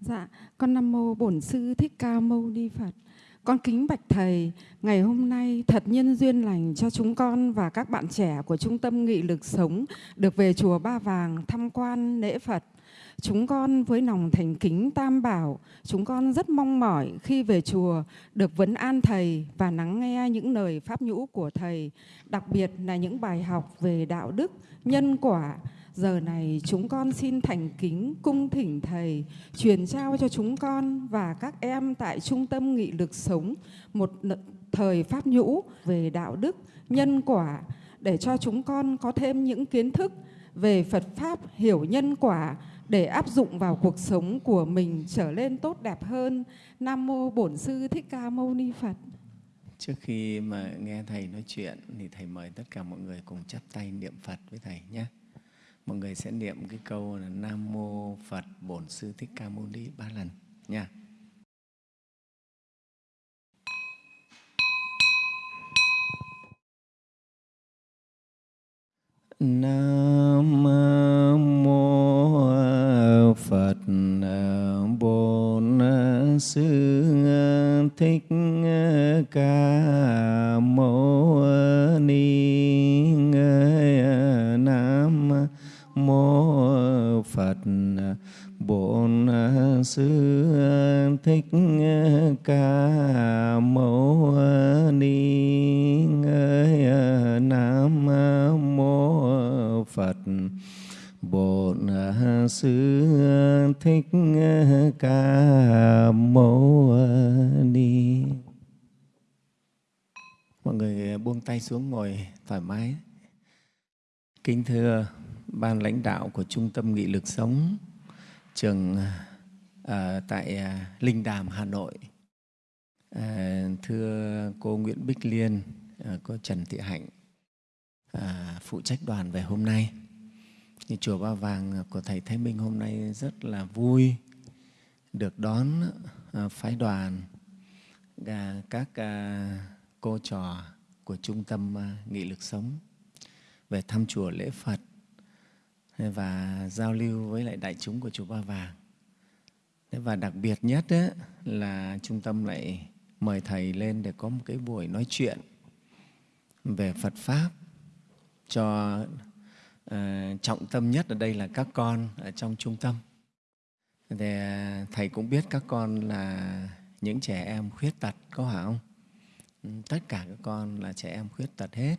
Dạ, con Nam Mô Bổn Sư Thích Ca Mâu Ni Phật. Con kính bạch Thầy, ngày hôm nay thật nhân duyên lành cho chúng con và các bạn trẻ của Trung tâm Nghị lực Sống được về Chùa Ba Vàng tham quan lễ Phật. Chúng con với lòng thành kính tam bảo, chúng con rất mong mỏi khi về chùa được vấn an Thầy và lắng nghe những lời pháp nhũ của Thầy, đặc biệt là những bài học về đạo đức, nhân quả, Giờ này chúng con xin thành kính cung thỉnh Thầy truyền trao cho chúng con và các em tại Trung tâm Nghị lực Sống một thời pháp nhũ về đạo đức, nhân quả để cho chúng con có thêm những kiến thức về Phật Pháp hiểu nhân quả để áp dụng vào cuộc sống của mình trở lên tốt đẹp hơn. Nam Mô Bổn Sư Thích Ca Mâu Ni Phật. Trước khi mà nghe Thầy nói chuyện thì Thầy mời tất cả mọi người cùng chắp tay niệm Phật với Thầy nhé mọi người sẽ niệm cái câu là Nam Mô Phật Bổn Sư Thích Ca Mâu Ni ba lần, nha. Nam Mô Phật Bổn Sư Thích Ca Mâu Ni mô phật bổn sư thích ca mâu ni nam mô phật bổn sư thích ca mâu ni mọi người buông tay xuống ngồi thoải mái. Kính thưa ban lãnh đạo của Trung tâm Nghị lực Sống trường à, tại à, Linh Đàm, Hà Nội. À, thưa cô Nguyễn Bích Liên, à, cô Trần Thị Hạnh, à, phụ trách đoàn về hôm nay. Thì Chùa Ba Vàng của Thầy Thái Minh hôm nay rất là vui được đón à, phái đoàn à, các à, cô trò của Trung tâm à, Nghị lực Sống về thăm chùa lễ Phật và giao lưu với lại đại chúng của chùa Ba Vàng. Và đặc biệt nhất ấy, là trung tâm lại mời Thầy lên để có một cái buổi nói chuyện về Phật Pháp cho uh, trọng tâm nhất ở đây là các con ở trong trung tâm. Thì ờ, Thầy cũng biết các con là những trẻ em khuyết tật, có phải không? Tất cả các con là trẻ em khuyết tật hết.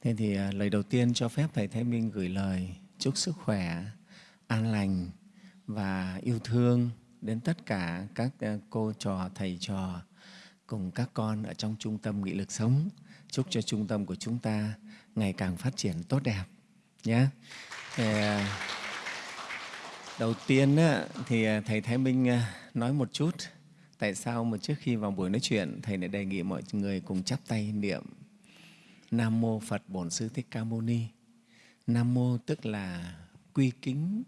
Thế thì à, lời đầu tiên cho phép Thầy Thái Minh gửi lời chúc sức khỏe, an lành và yêu thương đến tất cả các à, cô trò, thầy trò cùng các con ở trong trung tâm nghị lực sống. Chúc cho trung tâm của chúng ta ngày càng phát triển tốt đẹp nhé. À, đầu tiên thì thầy Thái Minh nói một chút tại sao mà trước khi vào buổi nói chuyện thầy lại đề nghị mọi người cùng chắp tay niệm Nam Mô Phật Bổn Sư Thích Ca Mâu Ni. Nam Mô tức là quy kính,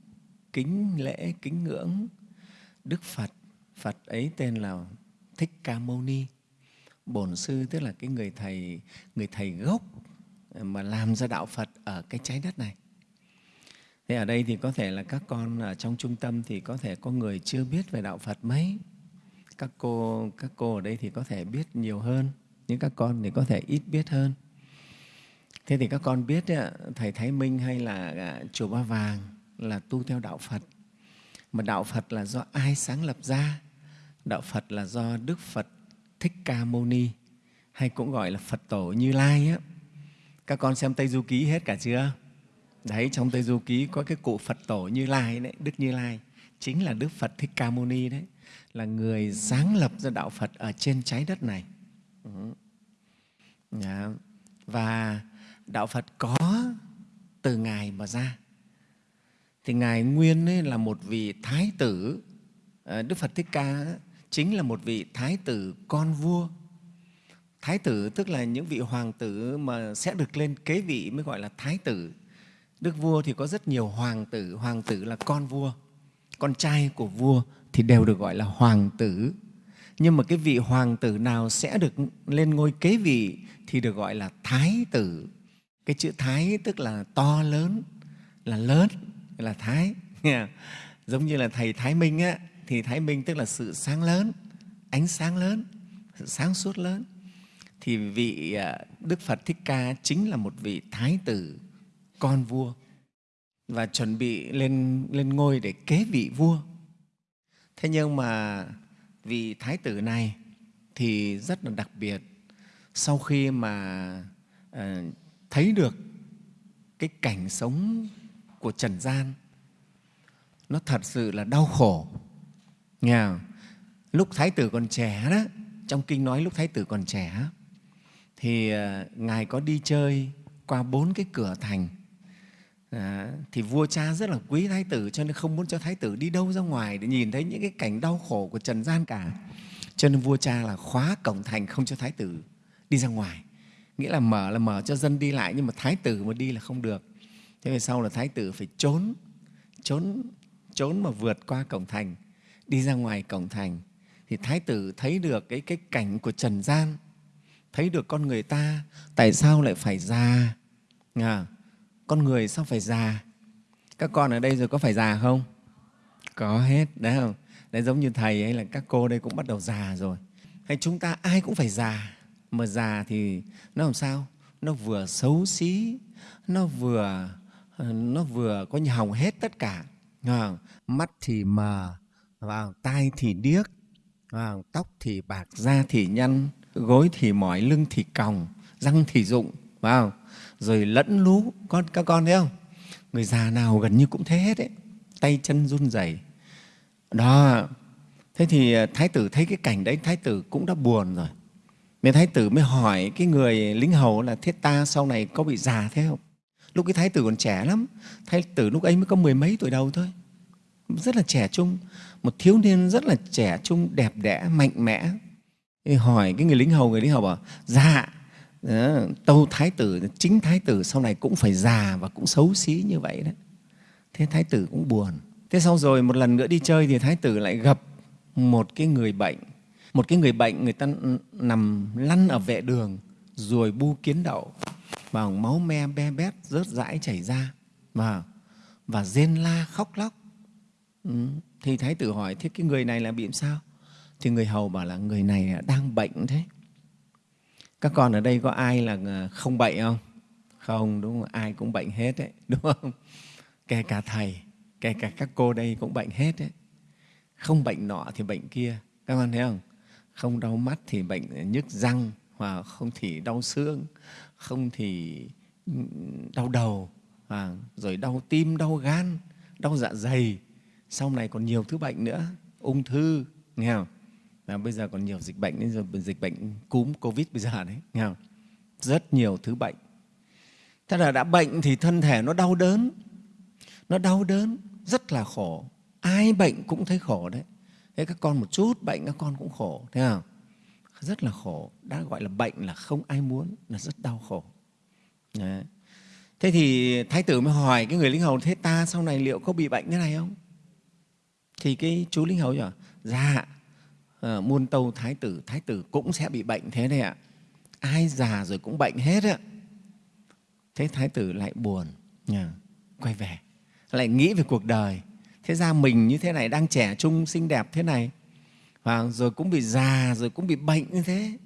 kính lễ, kính ngưỡng Đức Phật. Phật ấy tên là Thích Ca Mâu Ni. Bổn Sư tức là cái người thầy, người thầy gốc mà làm ra đạo Phật ở cái trái đất này. Thế ở đây thì có thể là các con ở trong trung tâm thì có thể có người chưa biết về đạo Phật mấy. Các cô, các cô ở đây thì có thể biết nhiều hơn, nhưng các con thì có thể ít biết hơn. Thế thì các con biết Thầy Thái Minh hay là à, Chùa Ba Vàng là tu theo Đạo Phật. Mà Đạo Phật là do ai sáng lập ra? Đạo Phật là do Đức Phật Thích Ca Mâu Ni hay cũng gọi là Phật Tổ Như Lai. Á. Các con xem Tây Du Ký hết cả chưa? Đấy, trong Tây Du Ký có cái cụ Phật Tổ Như Lai, đấy, Đức Như Lai, chính là Đức Phật Thích Ca Mâu Ni đấy, là người sáng lập ra Đạo Phật ở trên trái đất này. Dạ. Và đạo Phật có từ Ngài mà ra. Thì Ngài Nguyên ấy là một vị thái tử, ờ, Đức Phật Thích Ca chính là một vị thái tử con vua. Thái tử tức là những vị hoàng tử mà sẽ được lên kế vị mới gọi là thái tử. Đức vua thì có rất nhiều hoàng tử, hoàng tử là con vua. Con trai của vua thì đều được gọi là hoàng tử. Nhưng mà cái vị hoàng tử nào sẽ được lên ngôi kế vị thì được gọi là thái tử cái chữ thái tức là to lớn là lớn là thái. Giống như là thầy thái minh á thì thái minh tức là sự sáng lớn ánh sáng lớn sự sáng suốt lớn. Thì vị à, đức phật thích ca chính là một vị thái tử con vua và chuẩn bị lên lên ngôi để kế vị vua. Thế nhưng mà vị thái tử này thì rất là đặc biệt. Sau khi mà uh, thấy được cái cảnh sống của trần gian nó thật sự là đau khổ. Nghe không? lúc thái tử còn trẻ đó trong kinh nói lúc thái tử còn trẻ thì à, ngài có đi chơi qua bốn cái cửa thành. À, thì vua cha rất là quý thái tử cho nên không muốn cho thái tử đi đâu ra ngoài để nhìn thấy những cái cảnh đau khổ của trần gian cả. Cho nên vua cha là khóa cổng thành không cho thái tử đi ra ngoài nghĩa là mở là mở cho dân đi lại nhưng mà thái tử mà đi là không được. Thế về sau là thái tử phải trốn trốn trốn mà vượt qua cổng thành đi ra ngoài cổng thành. Thì thái tử thấy được cái cái cảnh của trần gian thấy được con người ta tại sao lại phải già? À, con người sao phải già? Các con ở đây rồi có phải già không? Có hết đấy không? Đấy giống như thầy hay là các cô đây cũng bắt đầu già rồi. Hay chúng ta ai cũng phải già? Mà già thì nó làm sao? Nó vừa xấu xí, nó vừa ờ, nó vừa có như hỏng hết tất cả. Mắt thì mờ vào tai thì điếc vào tóc thì bạc, da thì nhăn, gối thì mỏi, lưng thì còng, răng thì rụng vào rồi lẫn lú, con, các con thấy không? Người già nào gần như cũng thế hết ấy. Tay chân run rẩy. Đó. Thế thì ờ, thái tử thấy cái cảnh đấy, thái tử cũng đã buồn rồi nên thái tử mới hỏi cái người lính hầu là, thế ta sau này có bị già thế không? Lúc cái thái tử còn trẻ lắm, thái tử lúc ấy mới có mười mấy tuổi đầu thôi, rất là trẻ trung, một thiếu niên rất là trẻ trung, đẹp đẽ, mạnh mẽ. Thì hỏi cái người lính hầu, người lính hầu bảo dạ ờ, tâu thái tử, chính thái tử sau này cũng phải già và cũng xấu xí như vậy đấy thế thái tử cũng buồn. Thế sau rồi một lần nữa đi chơi thì thái tử lại gặp một cái người bệnh một cái người bệnh, người ta nằm lăn ở vệ đường, rồi bu kiến đậu và máu me, be bét, rớt rãi chảy ra. Và và rên la, khóc lóc. Ừ. thì thái tử hỏi, thế cái người này là bị sao? Thì người hầu bảo là, người này à, đang bệnh thế. Các con ở đây có ai là ờ, không bệnh không? Không, đúng không? Ai cũng bệnh hết đấy, đúng không? Kể cả thầy, kể cả các cô đây cũng bệnh hết đấy. Không bệnh nọ thì bệnh kia. Các con thấy không? Không đau mắt thì bệnh nhức răng và không thì đau xương, không thì ừ, đau đầu và rồi đau tim, đau gan, đau dạ dày. Sau này còn nhiều thứ bệnh nữa, ung thư, nghe không? Và bây giờ còn nhiều dịch bệnh nên rồi dịch bệnh cúm covid bây giờ đấy, nghe không? rất nhiều thứ bệnh. Thế là đã bệnh thì thân thể nó đau đớn, nó đau đớn, rất là khổ. Ai bệnh cũng thấy khổ đấy thế các con một chút bệnh các con cũng khổ thế không rất là khổ. Đã gọi là bệnh là không ai muốn là rất đau khổ. Đấy. thế thì thái tử mới hỏi cái người lính hầu thế ta sau này liệu có bị bệnh thế này không? Thì cái chú lính hầu bảo dạ à, muôn tâu thái tử thái tử cũng sẽ bị bệnh thế này ạ. Ai già rồi cũng bệnh hết ạ. Thế thái tử lại buồn nhà, quay về lại nghĩ về cuộc đời thế ra mình như thế này đang trẻ trung xinh đẹp thế này và rồi cũng bị già rồi cũng bị bệnh như thế.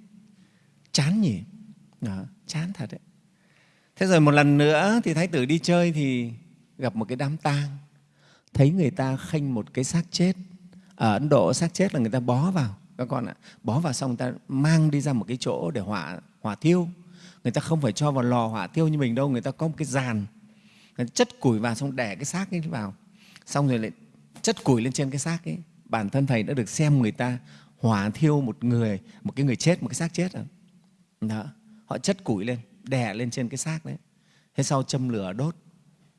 Chán nhỉ? Đó, chán thật đấy. Thế rồi một lần nữa thì thái tử đi chơi thì gặp một cái đám tang. Thấy người ta khênh một cái xác chết. Ở Ấn Độ xác chết là người ta bó vào các con ạ. Bó vào xong người ta mang đi ra một cái chỗ để hỏa hỏa thiêu. Người ta không phải cho vào lò hỏa thiêu như mình đâu người ta có một cái giàn người ta chất củi vào xong để cái xác ấy vào xong rồi lại chất củi lên trên cái xác ấy. Bản thân thầy đã được xem người ta hỏa thiêu một người một cái người chết một cái xác chết rồi. Đó họ chất củi lên đè lên trên cái xác đấy. Thế sau châm lửa đốt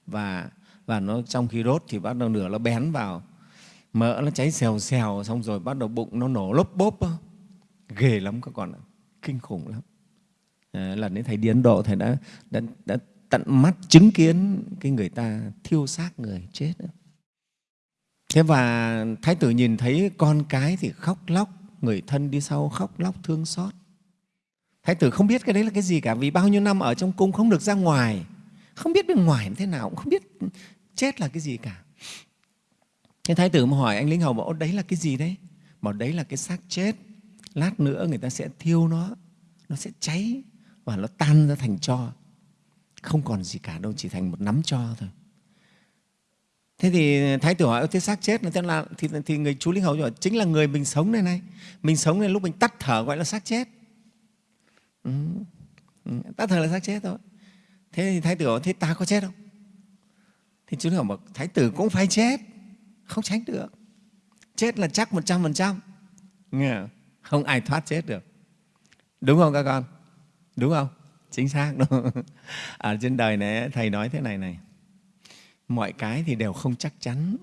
và và nó trong khi đốt thì bắt đầu lửa nó bén vào. Mỡ nó cháy xèo xèo xong rồi bắt đầu bụng nó nổ lốp bốp ghê lắm các con ạ kinh khủng lắm. À, lần đấy thầy đi ấn độ thầy đã, đã, đã tận mắt chứng kiến cái người ta thiêu xác người chết thế và thái tử nhìn thấy con cái thì khóc lóc người thân đi sau khóc lóc thương xót thái tử không biết cái đấy là cái gì cả vì bao nhiêu năm ở trong cung không được ra ngoài không biết bên ngoài thế nào cũng không biết chết là cái gì cả Thế Thái tử mà hỏi anh linh hầu bảo đấy là cái gì đấy? Bảo đấy là cái xác chết. Lát nữa người ta sẽ thiêu nó, nó sẽ cháy và nó tan ra thành tro. Không còn gì cả đâu, chỉ thành một nắm tro thôi. Thế thì Thái tử hỏi, thế xác chết là là thì, thì người chú Linh Hầu hỏi, chính là người mình sống đây này. Mình sống đây lúc mình tắt thở gọi là xác chết. Ừ. Ừ. Tắt thở là xác chết thôi. Thế thì Thái tử hỏi, thế ta có chết không? Thì chú Linh Hầu bảo, Thái tử cũng phải chết không tránh được chết là chắc một trăm phần trăm không ai thoát chết được đúng không các con đúng không chính xác đúng ở trên đời này thầy nói thế này này mọi cái thì đều không chắc chắn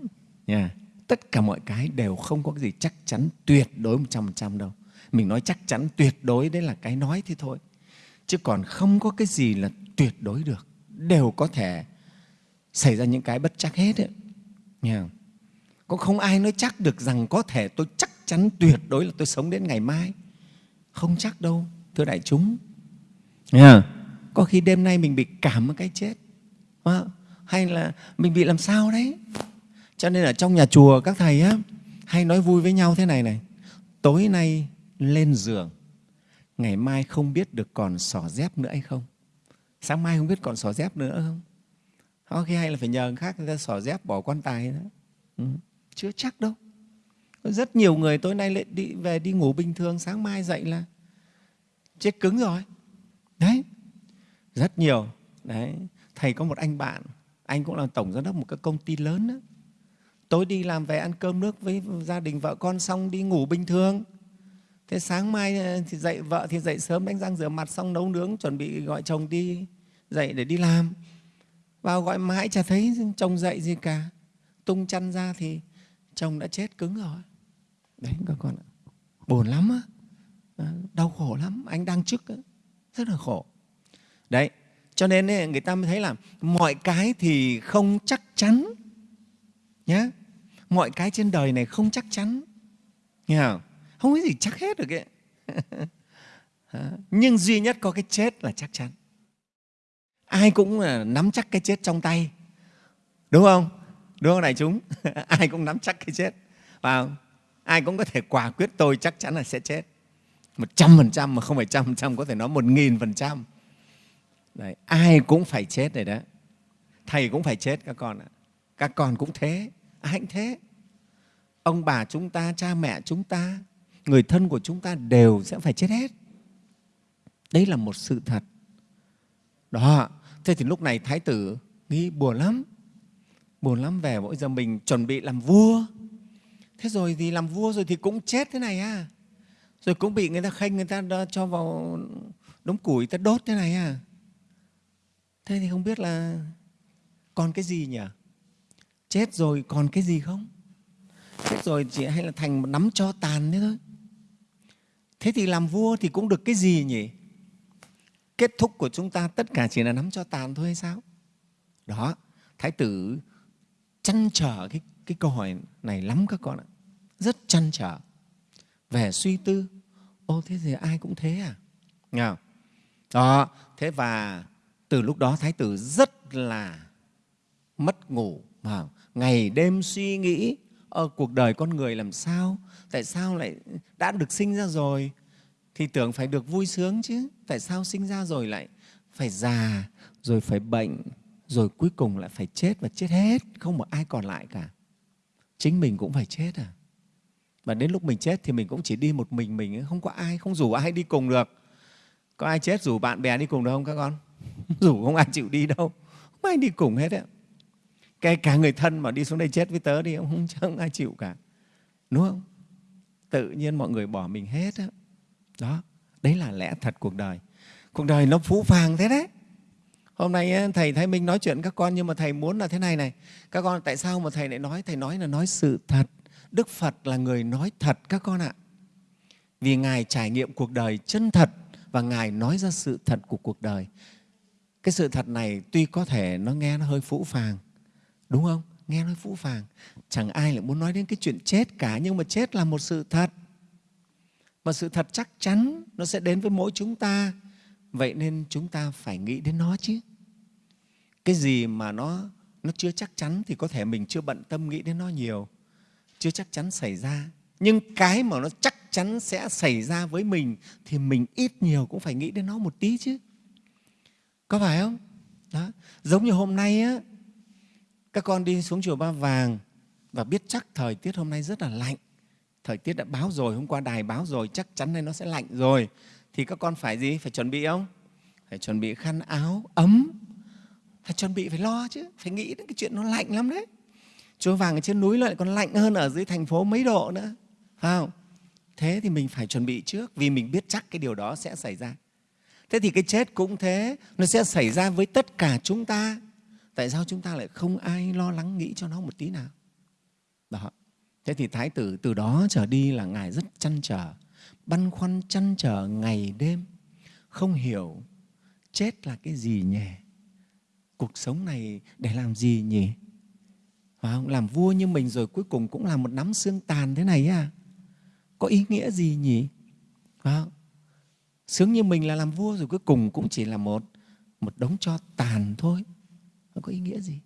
nha tất cả mọi cái đều không có cái gì chắc chắn tuyệt đối một trăm phần trăm đâu mình nói chắc chắn tuyệt đối đấy là cái nói thế thôi chứ còn không có cái gì là tuyệt đối được đều có thể xảy ra những cái bất chắc hết ấy. Nha. Có không ai nói chắc được rằng có thể tôi chắc chắn tuyệt đối là tôi sống đến ngày mai. Không chắc đâu, thưa đại chúng. Nha. Có khi đêm nay mình bị cảm một cái chết. Hay là mình bị làm sao đấy. Cho nên ở trong nhà chùa các thầy á, hay nói vui với nhau thế này này. Tối nay lên giường, ngày mai không biết được còn sỏ dép nữa hay không. Sáng mai không biết còn sỏ dép nữa không. Có khi hay là phải nhờ người khác người ta sỏ dép bỏ quan tài đó. Ừ chưa chắc đâu rất nhiều người tối nay lại đi về đi ngủ bình thường sáng mai dậy là chết cứng rồi đấy rất nhiều đấy thầy có một anh bạn anh cũng là tổng giám đốc một cái công ty lớn đó. tối đi làm về ăn cơm nước với gia đình vợ con xong đi ngủ bình thường. Thế sáng mai ờ, thì dậy vợ thì dậy sớm, đánh răng rửa mặt xong nấu nướng, chuẩn bị gọi chồng đi dậy để đi làm. Vào gọi mãi chả thấy chồng dậy gì cả. Tung chăn ra thì chồng đã chết cứng rồi. Đấy, các con ạ. Buồn lắm á. Ờ, đau khổ lắm. Anh đang trước á. Rất là khổ. Đấy cho nên người ta mới thấy là mọi cái thì không chắc chắn nhé mọi cái trên đời này không chắc chắn, nghe không? Không có gì chắc hết được ấy. Nhưng duy nhất có cái chết là chắc chắn. Ai cũng à, nắm chắc cái chết trong tay, đúng không? Đúng không đại chúng? Ai cũng nắm chắc cái chết và ai cũng có thể quả quyết tôi chắc chắn là sẽ chết. Một trăm phần trăm mà không phải trăm phần trăm, có thể nói một nghìn phần trăm ai cũng phải chết rồi đó. Thầy cũng phải chết các con ạ. Các con cũng thế ai cũng thế. Ông bà chúng ta cha mẹ chúng ta người thân của chúng ta đều sẽ phải chết hết. Đấy là một sự thật. Đó thế thì lúc này thái tử nghĩ buồn lắm. Buồn lắm về mỗi giờ mình chuẩn bị làm vua. Thế rồi thì làm vua rồi thì cũng chết thế này à. Rồi cũng bị người ta khanh, người ta cho vào đống củi ta đốt thế này à thế thì không biết là còn cái gì nhỉ? Chết rồi còn cái gì không? Chết rồi chỉ hay là thành một nắm cho tàn thế thôi. Thế thì làm vua thì cũng được cái gì nhỉ? Kết thúc của chúng ta tất cả chỉ là nắm cho tàn thôi hay sao? Đó thái tử chăn trở cái, cái câu hỏi này lắm các con ạ. Rất chăn trở. Về suy tư. Ô thế thì ai cũng thế à? Nghe đó thế và từ lúc đó thái tử rất là mất ngủ, mà ngày đêm suy nghĩ ở cuộc đời con người làm sao? Tại sao lại đã được sinh ra rồi? Thì tưởng phải được vui sướng chứ. Tại sao sinh ra rồi lại phải già, rồi phải bệnh, rồi cuối cùng lại phải chết và chết hết? Không một ai còn lại cả. Chính mình cũng phải chết à? Và đến lúc mình chết thì mình cũng chỉ đi một mình mình không có ai, không rủ ai đi cùng được. Có ai chết rủ bạn bè đi cùng được không các con? rủ không ai chịu đi đâu. Không ai đi cùng hết á. Cái cả người thân mà đi xuống đây chết với tớ đi không, không ai chịu cả. Đúng không? Tự nhiên mọi người bỏ mình hết á. Đó đấy là lẽ thật cuộc đời. Cuộc đời nó phú phàng thế đấy. Hôm nay thầy Thái Minh nói chuyện các con nhưng mà thầy muốn là thế này này. Các con tại sao mà thầy lại nói? Thầy nói là nói sự thật. Đức Phật là người nói thật các con ạ. Vì ngài trải nghiệm cuộc đời chân thật và ngài nói ra sự thật của cuộc đời cái sự thật này tuy có thể nó nghe nó hơi phũ phàng, đúng không? Nghe nó phũ phàng. Chẳng ai lại muốn nói đến cái chuyện chết cả, nhưng mà chết là một sự thật. Mà sự thật chắc chắn nó sẽ đến với mỗi chúng ta. Vậy nên chúng ta phải nghĩ đến nó chứ. Cái gì mà nó nó chưa chắc chắn thì có thể mình chưa bận tâm nghĩ đến nó nhiều. Chưa chắc chắn xảy ra. Nhưng cái mà nó chắc chắn sẽ xảy ra với mình thì mình ít nhiều cũng phải nghĩ đến nó một tí chứ có phải không? Đó. Giống như hôm nay á, các con đi xuống chùa ba vàng và biết chắc thời tiết hôm nay rất là lạnh. Thời tiết đã báo rồi, hôm qua đài báo rồi, chắc chắn nay nó sẽ lạnh rồi. Thì các con phải gì? Phải chuẩn bị không? Phải chuẩn bị khăn áo ấm. Phải chuẩn bị, phải lo chứ, phải nghĩ đến cái chuyện nó lạnh lắm đấy. Chùa vàng ở trên núi lại còn lạnh hơn ở dưới thành phố mấy độ nữa. Phải không? Thế thì mình phải chuẩn bị trước vì mình biết chắc cái điều đó sẽ xảy ra thế thì cái chết cũng thế, nó sẽ xảy ra với tất cả chúng ta. Tại sao chúng ta lại không ai lo lắng nghĩ cho nó một tí nào? Đó. Thế thì thái tử từ đó trở đi là ngài rất chăn trở, băn khoăn chăn trở ngày đêm, không hiểu chết là cái gì nhỉ? Cuộc sống này để làm gì nhỉ? Phải không? làm vua như mình rồi cuối cùng cũng là một nắm xương tàn thế này à? Có ý nghĩa gì nhỉ? Phải không? Sướng như mình là làm vua rồi, cuối cùng cũng chỉ là một một đống cho tàn thôi. Không có ý nghĩa gì?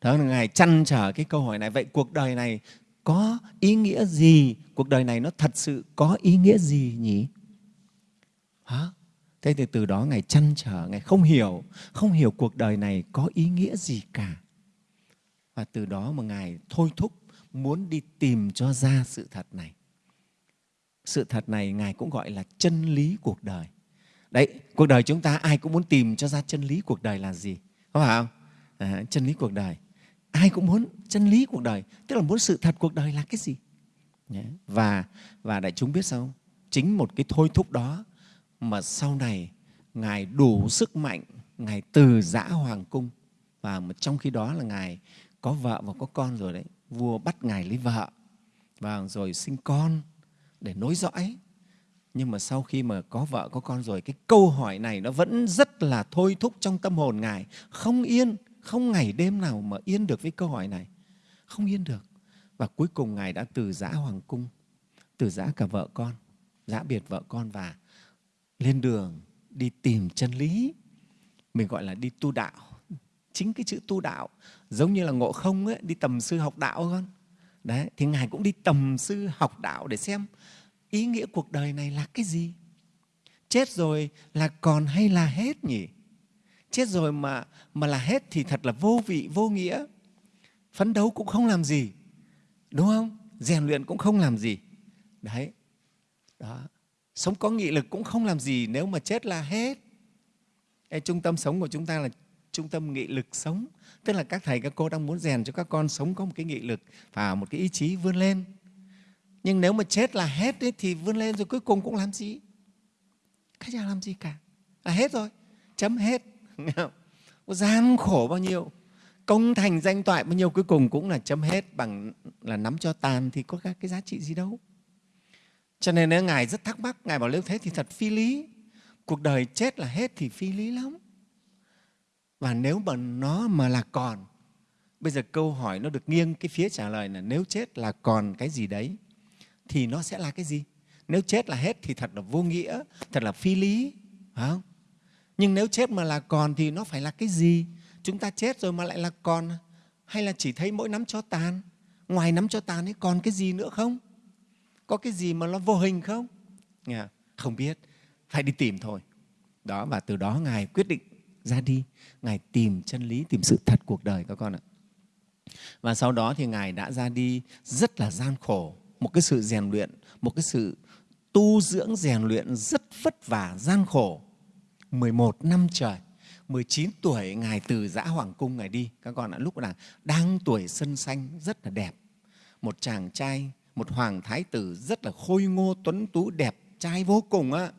Đó là ngài chăn trở cái câu hỏi này. Vậy cuộc đời này có ý nghĩa gì? Cuộc đời này nó thật sự có ý nghĩa gì nhỉ? Hả? Thế thì từ đó ngài chăn trở, ngài không hiểu không hiểu cuộc đời này có ý nghĩa gì cả. Và từ đó mà ngài thôi thúc muốn đi tìm cho ra sự thật này sự thật này ngài cũng gọi là chân lý cuộc đời. Đấy cuộc đời chúng ta ai cũng muốn tìm cho ra chân lý cuộc đời là gì có phải không? À, chân lý cuộc đời. Ai cũng muốn chân lý cuộc đời tức là muốn sự thật cuộc đời là cái gì? Và và đại chúng biết sao chính một cái thôi thúc đó mà sau này ngài đủ sức mạnh ngài từ giã hoàng cung và trong khi đó là ngài có vợ và có con rồi đấy vua bắt ngài lấy vợ. Và rồi sinh con để nối dõi. Nhưng mà sau khi mà có vợ có con rồi cái câu hỏi này nó vẫn rất là thôi thúc trong tâm hồn ngài. Không yên không ngày đêm nào mà yên được với câu hỏi này. Không yên được. Và cuối cùng ngài đã từ giã hoàng cung từ giã cả vợ con giã biệt vợ con và lên đường đi tìm chân lý. Mình gọi là đi tu đạo. Chính cái chữ tu đạo giống như là ngộ không ấy, đi tầm sư học đạo con đấy thì ngài cũng đi tầm sư học đạo để xem ý nghĩa cuộc đời này là cái gì. Chết rồi là còn hay là hết nhỉ? Chết rồi mà mà là hết thì thật là vô vị vô nghĩa. Phấn đấu cũng không làm gì đúng không? Rèn luyện cũng không làm gì. Đấy. Đó. Sống có nghị lực cũng không làm gì nếu mà chết là hết. Ê, trung tâm sống của chúng ta là trung tâm nghị lực sống. Tức là các thầy các cô đang muốn rèn cho các con sống có một cái nghị lực và một cái ý chí vươn lên. Nhưng nếu mà chết là hết ấy, thì vươn lên rồi cuối cùng cũng làm gì? Cái cha làm gì cả? Là hết rồi. Chấm hết. Gian khổ bao nhiêu? Công thành danh toại bao nhiêu? Cuối cùng cũng là chấm hết. Bằng là nắm cho tàn thì có các cái giá trị gì đâu. Cho nên nếu ngài rất thắc mắc ngài bảo nếu thế thì thật phi lý. Cuộc đời chết là hết thì phi lý lắm và nếu mà nó mà là còn, bây giờ câu hỏi nó được nghiêng cái phía trả lời là nếu chết là còn cái gì đấy, thì nó sẽ là cái gì? Nếu chết là hết thì thật là vô nghĩa, thật là phi lý, phải không? Nhưng nếu chết mà là còn thì nó phải là cái gì? Chúng ta chết rồi mà lại là còn à? hay là chỉ thấy mỗi nắm cho tàn? Ngoài nắm cho tàn ấy còn cái gì nữa không? Có cái gì mà nó vô hình không? Không biết, phải đi tìm thôi. Đó, và từ đó ngài quyết định ra đi. Ngài tìm chân lý, tìm sự thật cuộc đời các con ạ. Và sau đó thì ngài đã ra đi rất là gian khổ, một cái sự rèn luyện, một cái sự tu dưỡng rèn luyện rất vất vả, gian khổ. 11 năm trời 19 tuổi ngài từ giã hoàng cung ngài đi, các con ạ. Lúc là đang tuổi sân xanh, rất là đẹp. Một chàng trai, một hoàng thái tử rất là khôi ngô, tuấn tú, đẹp trai vô cùng á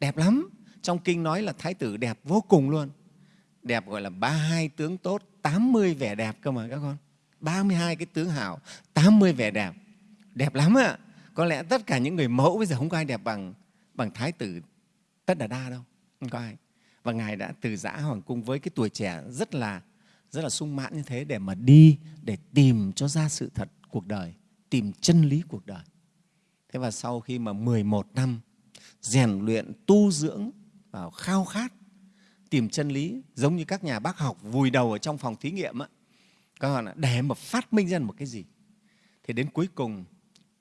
đẹp lắm trong kinh nói là thái tử đẹp vô cùng luôn. Đẹp gọi là ba hai tướng tốt 80 vẻ đẹp cơ mà các con. 32 cái tướng hảo 80 vẻ đẹp. Đẹp lắm ạ. Có lẽ tất cả những người mẫu bây giờ không có ai đẹp bằng bằng thái tử tất đà đa đâu. Không có ai. Và ngài đã từ giã hoàng cung với cái tuổi trẻ rất là rất là sung mãn như thế để mà đi, để tìm cho ra sự thật cuộc đời, tìm chân lý cuộc đời. Thế và sau khi mà 11 năm rèn luyện tu dưỡng vào khao khát, tìm chân lý, giống như các nhà bác học vùi đầu ở trong phòng thí nghiệm á. Các bạn để mà phát minh ra một cái gì? Thì đến cuối cùng,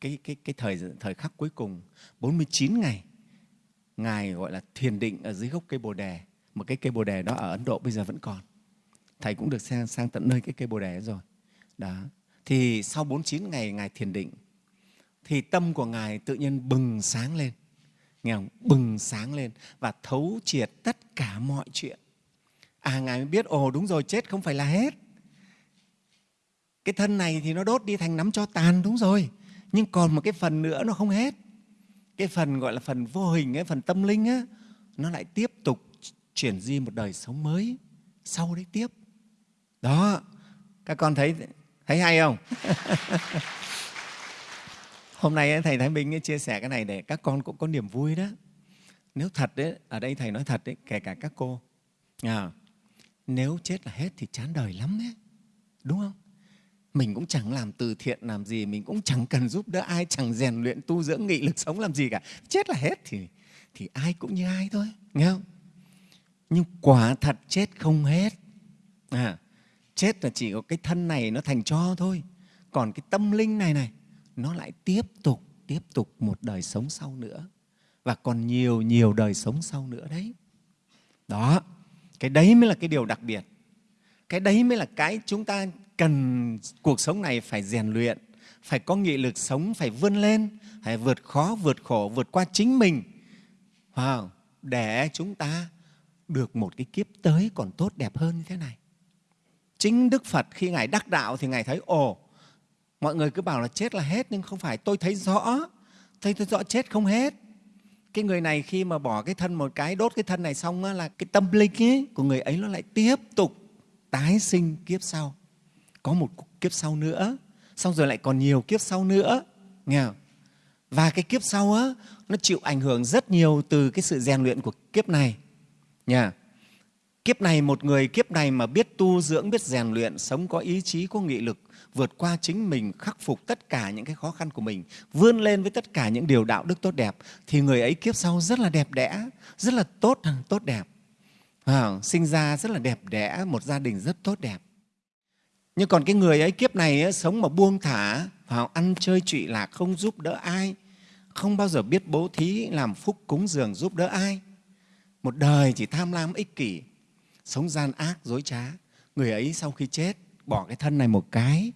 cái cái cái thời thời khắc cuối cùng 49 ngày, ngài gọi là thiền định ở dưới gốc cây bồ đề. Một cái cây bồ đề đó ở Ấn Độ bây giờ vẫn còn. Thầy cũng được sang sang tận nơi cái cây bồ đề rồi. Đó. Thì sau 49 ngày ngài thiền định, thì tâm của ngài tự nhiên bừng sáng lên nghe không? bừng sáng lên và thấu triệt tất cả mọi chuyện. À ngài mới biết, ồ, đúng rồi, chết không phải là hết. Cái thân này thì nó đốt đi thành nắm cho tàn, đúng rồi. Nhưng còn một cái phần nữa nó không hết. Cái phần gọi là phần vô hình cái phần tâm linh á, nó lại tiếp tục chuyển di một đời sống mới sau đấy tiếp. Đó, các con thấy thấy hay không? hôm nay thầy thái minh chia sẻ cái này để các con cũng có niềm vui đó. Nếu thật đấy ở đây thầy nói thật đấy kể cả các cô. À, nếu chết là hết thì chán đời lắm đấy đúng không? Mình cũng chẳng làm từ thiện làm gì mình cũng chẳng cần giúp đỡ ai chẳng rèn luyện tu dưỡng nghị lực sống làm gì cả. Chết là hết thì thì ai cũng như ai thôi nghe không? Nhưng quả thật chết không hết. À, chết là chỉ có cái thân này nó thành cho thôi. Còn cái tâm linh này này nó lại tiếp tục tiếp tục một đời sống sau nữa. Và còn nhiều nhiều đời sống sau nữa đấy. Đó cái đấy mới là cái điều đặc biệt. Cái đấy mới là cái chúng ta cần cuộc sống này phải rèn luyện phải có nghị lực sống phải vươn lên phải vượt khó vượt khổ vượt qua chính mình. Wow, để chúng ta được một cái kiếp tới còn tốt đẹp hơn như thế này. Chính đức phật khi ngài đắc đạo thì ngài thấy ồ mọi người cứ bảo là chết là hết nhưng không phải. Tôi thấy rõ. Thấy tôi rõ chết không hết. Cái người này khi mà bỏ cái thân một cái đốt cái thân này xong á, là cái tâm linh ấy của người ấy nó lại tiếp tục tái sinh kiếp sau. Có một kiếp sau nữa. Xong rồi lại còn nhiều kiếp sau nữa. Nghe không? và cái kiếp sau á nó chịu ảnh hưởng rất nhiều từ cái sự rèn luyện của kiếp này. Nha. Kiếp này một người kiếp này mà biết tu dưỡng biết rèn luyện sống có ý chí có nghị lực vượt qua chính mình khắc phục tất cả những cái khó khăn của mình vươn lên với tất cả những điều đạo đức tốt đẹp thì người ấy kiếp sau rất là đẹp đẽ rất là tốt tốt đẹp. À, sinh ra rất là đẹp đẽ một gia đình rất tốt đẹp. Nhưng còn cái người ấy kiếp này ấy, sống mà buông thả vào ăn chơi trụy lạc không giúp đỡ ai không bao giờ biết bố thí làm phúc cúng dường giúp đỡ ai. Một đời chỉ tham lam ích kỷ sống gian ác dối trá. Người ấy sau khi chết bỏ cái thân này một cái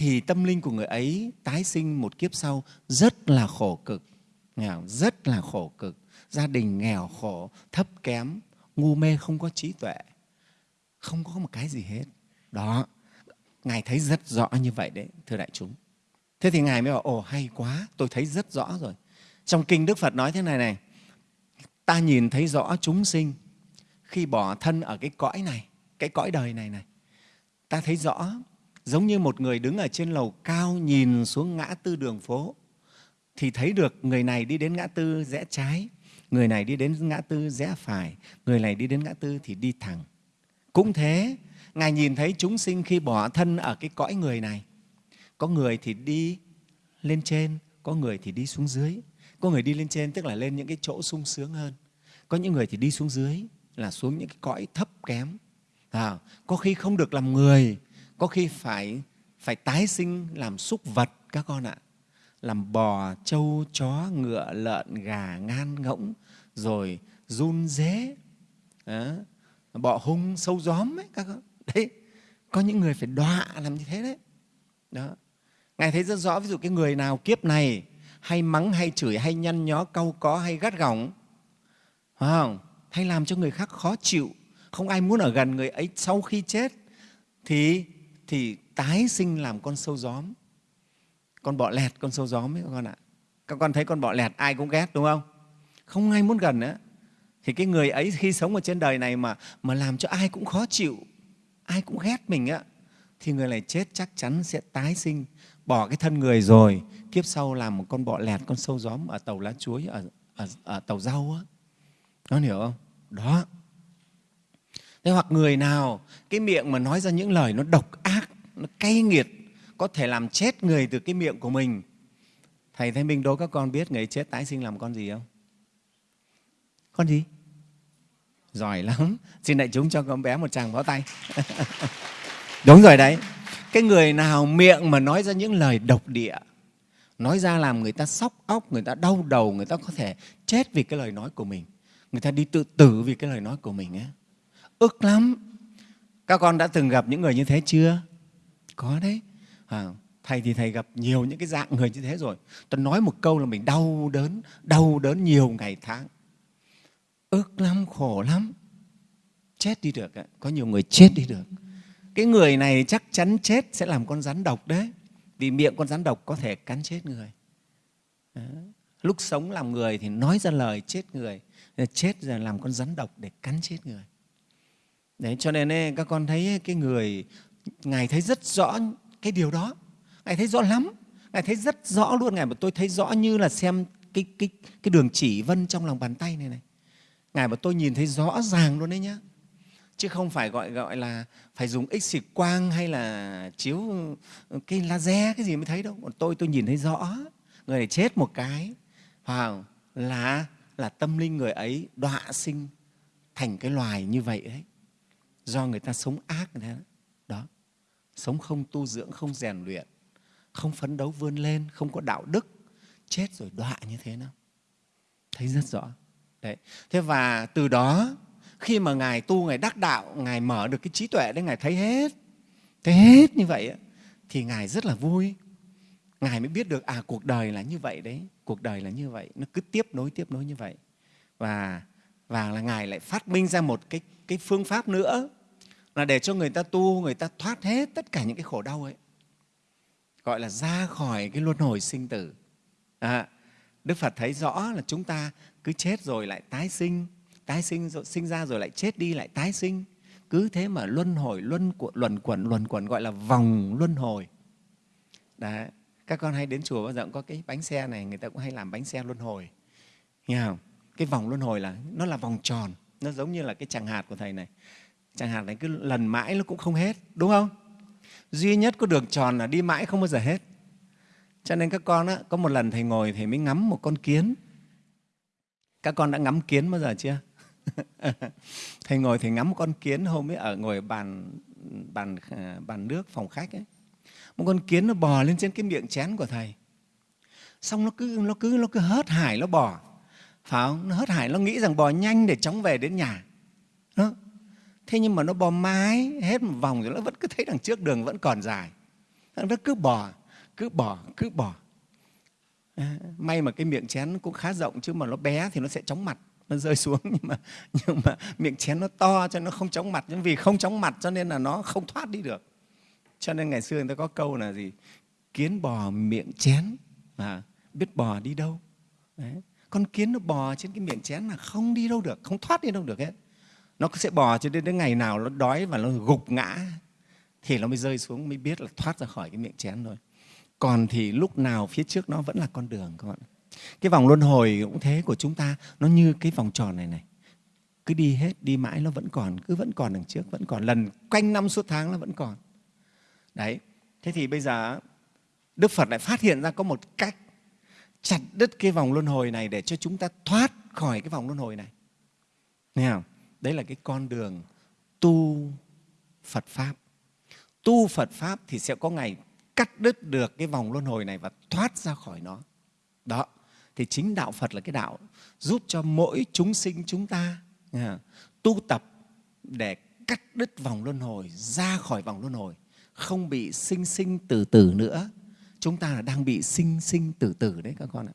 thì tâm linh của người ấy tái sinh một kiếp sau rất là khổ cực. Nghèo, rất là khổ cực. Gia đình nghèo khổ, thấp kém, ngu mê, không có trí tuệ, không có một cái gì hết. Đó, ngài thấy rất rõ như vậy đấy, thưa đại chúng. Thế thì ngài mới bảo, ồ, hay quá, tôi thấy rất rõ rồi. Trong kinh đức phật nói thế này này, ta nhìn thấy rõ chúng sinh khi bỏ thân ở cái cõi này, cái cõi đời này này. Ta thấy rõ giống như một người đứng ở trên lầu cao nhìn xuống ngã tư đường phố thì thấy được người này đi đến ngã tư rẽ trái người này đi đến ngã tư rẽ phải người này đi đến ngã tư thì đi thẳng. Cũng thế ngài nhìn thấy chúng sinh khi bỏ thân ở cái cõi người này. Có người thì đi lên trên có người thì đi xuống dưới. Có người đi lên trên tức là lên những cái chỗ sung sướng hơn. Có những người thì đi xuống dưới là xuống những cái cõi thấp kém. À, có khi không được làm người có khi phải phải tái sinh làm súc vật các con ạ. Làm bò, trâu, chó, ngựa, lợn, gà, ngan, ngỗng, rồi run dế bọ hung, sâu gióm ấy các con. Đấy, có những người phải đọa làm như thế đấy. Đó. Ngài thấy rất rõ, ví dụ cái người nào kiếp này hay mắng, hay chửi, hay nhăn nhó, cau có, hay gắt gỏng, phải không? Hay làm cho người khác khó chịu, không ai muốn ở gần người ấy sau khi chết, thì thì tái sinh làm con sâu gióm. Con bọ lẹt con sâu gióm ấy các con ạ. Các con thấy con bọ lẹt ai cũng ghét đúng không? Không ai muốn gần nữa. Thì cái người ấy khi sống ở trên đời này mà mà làm cho ai cũng khó chịu ai cũng ghét mình á thì người này chết chắc chắn sẽ tái sinh bỏ cái thân người rồi kiếp sau làm một con bọ lẹt con sâu gióm ở tàu lá chuối ở, ở, ở tàu rau á. Nó hiểu không? Đó thế hoặc người nào cái miệng mà nói ra những lời nó độc ác nó cay nghiệt có thể làm chết người từ cái miệng của mình. Thầy thấy minh đố các con biết người chết tái sinh làm con gì không? Con gì? Giỏi lắm. Xin đại chúng cho con bé một tràng pháo tay. Đúng rồi đấy. Cái người nào miệng mà nói ra những lời độc địa nói ra làm người ta sóc óc người ta đau đầu người ta có thể chết vì cái lời nói của mình người ta đi tự tử vì cái lời nói của mình ấy ức lắm. Các con đã từng gặp những người như thế chưa? Có đấy. À, thầy thì thầy gặp nhiều những cái dạng người như thế rồi. Tôi nói một câu là mình đau đớn đau đớn nhiều ngày tháng. Ức lắm khổ lắm. Chết đi được có nhiều người chết đi được. Cái người này chắc chắn chết sẽ làm con rắn độc đấy. Vì miệng con rắn độc có thể cắn chết người. Đó. lúc sống làm người thì nói ra lời chết người chết rồi làm con rắn độc để cắn chết người đấy cho nên ấy, các con thấy cái người ngài thấy rất rõ cái điều đó. Ngài thấy rõ lắm. Ngài thấy rất rõ luôn. Ngài mà tôi thấy rõ như là xem cái cái cái đường chỉ vân trong lòng bàn tay này này. Ngài mà tôi nhìn thấy rõ ràng luôn đấy nhá. Chứ không phải gọi gọi là phải dùng x xịt quang hay là chiếu cái laser cái gì mới thấy đâu. Còn tôi tôi nhìn thấy rõ. Người này chết một cái. Vào là là tâm linh người ấy đọa sinh thành cái loài như vậy đấy do người ta sống ác thế. Đó. Sống không tu dưỡng, không rèn luyện, không phấn đấu vươn lên, không có đạo đức, chết rồi đọa như thế nào thấy rất rõ. Đấy. Thế và từ đó, khi mà ngài tu, ngài đắc đạo, ngài mở được cái trí tuệ đấy, ngài thấy hết thấy hết như vậy thì ngài rất là vui. Ngài mới biết được à cuộc đời là như vậy đấy, cuộc đời là như vậy, nó cứ tiếp nối tiếp nối như vậy. Và và là ngài lại phát minh ra một cái cái phương pháp nữa là để cho người ta tu người ta thoát hết tất cả những cái khổ đau ấy. Gọi là ra khỏi cái luân hồi sinh tử. À, đức phật thấy rõ là chúng ta cứ chết rồi lại tái sinh tái sinh rồi sinh ra rồi lại chết đi lại tái sinh. Cứ thế mà luân hồi luân luẩn quẩn luẩn quẩn gọi là vòng luân hồi. Đấy. các con hay đến chùa bao giờ cũng có cái bánh xe này người ta cũng hay làm bánh xe luân hồi. Nghe không? Cái vòng luân hồi là nó là vòng tròn nó giống như là cái chẳng hạt của thầy này chẳng hạn này cứ lần mãi nó cũng không hết đúng không? Duy nhất có đường tròn là đi mãi không bao giờ hết. Cho nên các con á, có một lần thầy ngồi thầy mới ngắm một con kiến. Các con đã ngắm kiến bao giờ chưa? Thầy ngồi thầy ngắm một con kiến hôm ấy ở ngồi bàn bàn ờ, bàn nước phòng khách ấy. Một con kiến nó bò lên trên cái miệng chén của thầy. Xong nó cứ nó cứ nó cứ hớt hải nó bò. Phải không? Nó hớt hải nó nghĩ rằng bò nhanh để chóng về đến nhà. Đó thế nhưng mà nó bò mái hết một vòng rồi nó vẫn cứ thấy đằng trước đường vẫn còn dài. Nó cứ bò cứ bò cứ bò. À, may mà cái miệng chén cũng khá rộng chứ mà nó bé thì nó sẽ chóng mặt nó rơi xuống. Nhưng mà nhưng mà miệng chén nó to cho nó không chóng mặt. Nhưng vì không chóng mặt cho nên là nó không thoát đi được. Cho nên ngày xưa người ta có câu là gì? Kiến bò miệng chén mà biết bò đi đâu. Đấy. con kiến nó bò trên cái miệng chén là không đi đâu được không thoát đi đâu được hết nó sẽ bò cho đến đến ngày nào nó đói và nó gục ngã thì nó mới rơi xuống, mới biết là thoát ra khỏi cái miệng chén rồi còn thì lúc nào phía trước nó vẫn là con đường các bạn cái vòng luân hồi cũng thế của chúng ta, nó như cái vòng tròn này này. Cứ đi hết, đi mãi nó vẫn còn, cứ vẫn còn đằng trước, vẫn còn. Lần quanh năm suốt tháng nó vẫn còn. Đấy, thế thì bây giờ đức phật lại phát hiện ra có một cách chặt đứt cái vòng luân hồi này để cho chúng ta thoát khỏi cái vòng luân hồi này. Nghe không? Đấy là cái con đường tu phật pháp. Tu phật pháp thì sẽ có ngày cắt đứt được cái vòng luân hồi này và thoát ra khỏi nó. Đó, thì chính đạo phật là cái đạo giúp cho mỗi chúng sinh chúng ta tu tập để cắt đứt vòng luân hồi, ra khỏi vòng luân hồi, không bị sinh sinh tử tử nữa. Chúng ta là đang bị sinh sinh tử tử đấy các con ạ.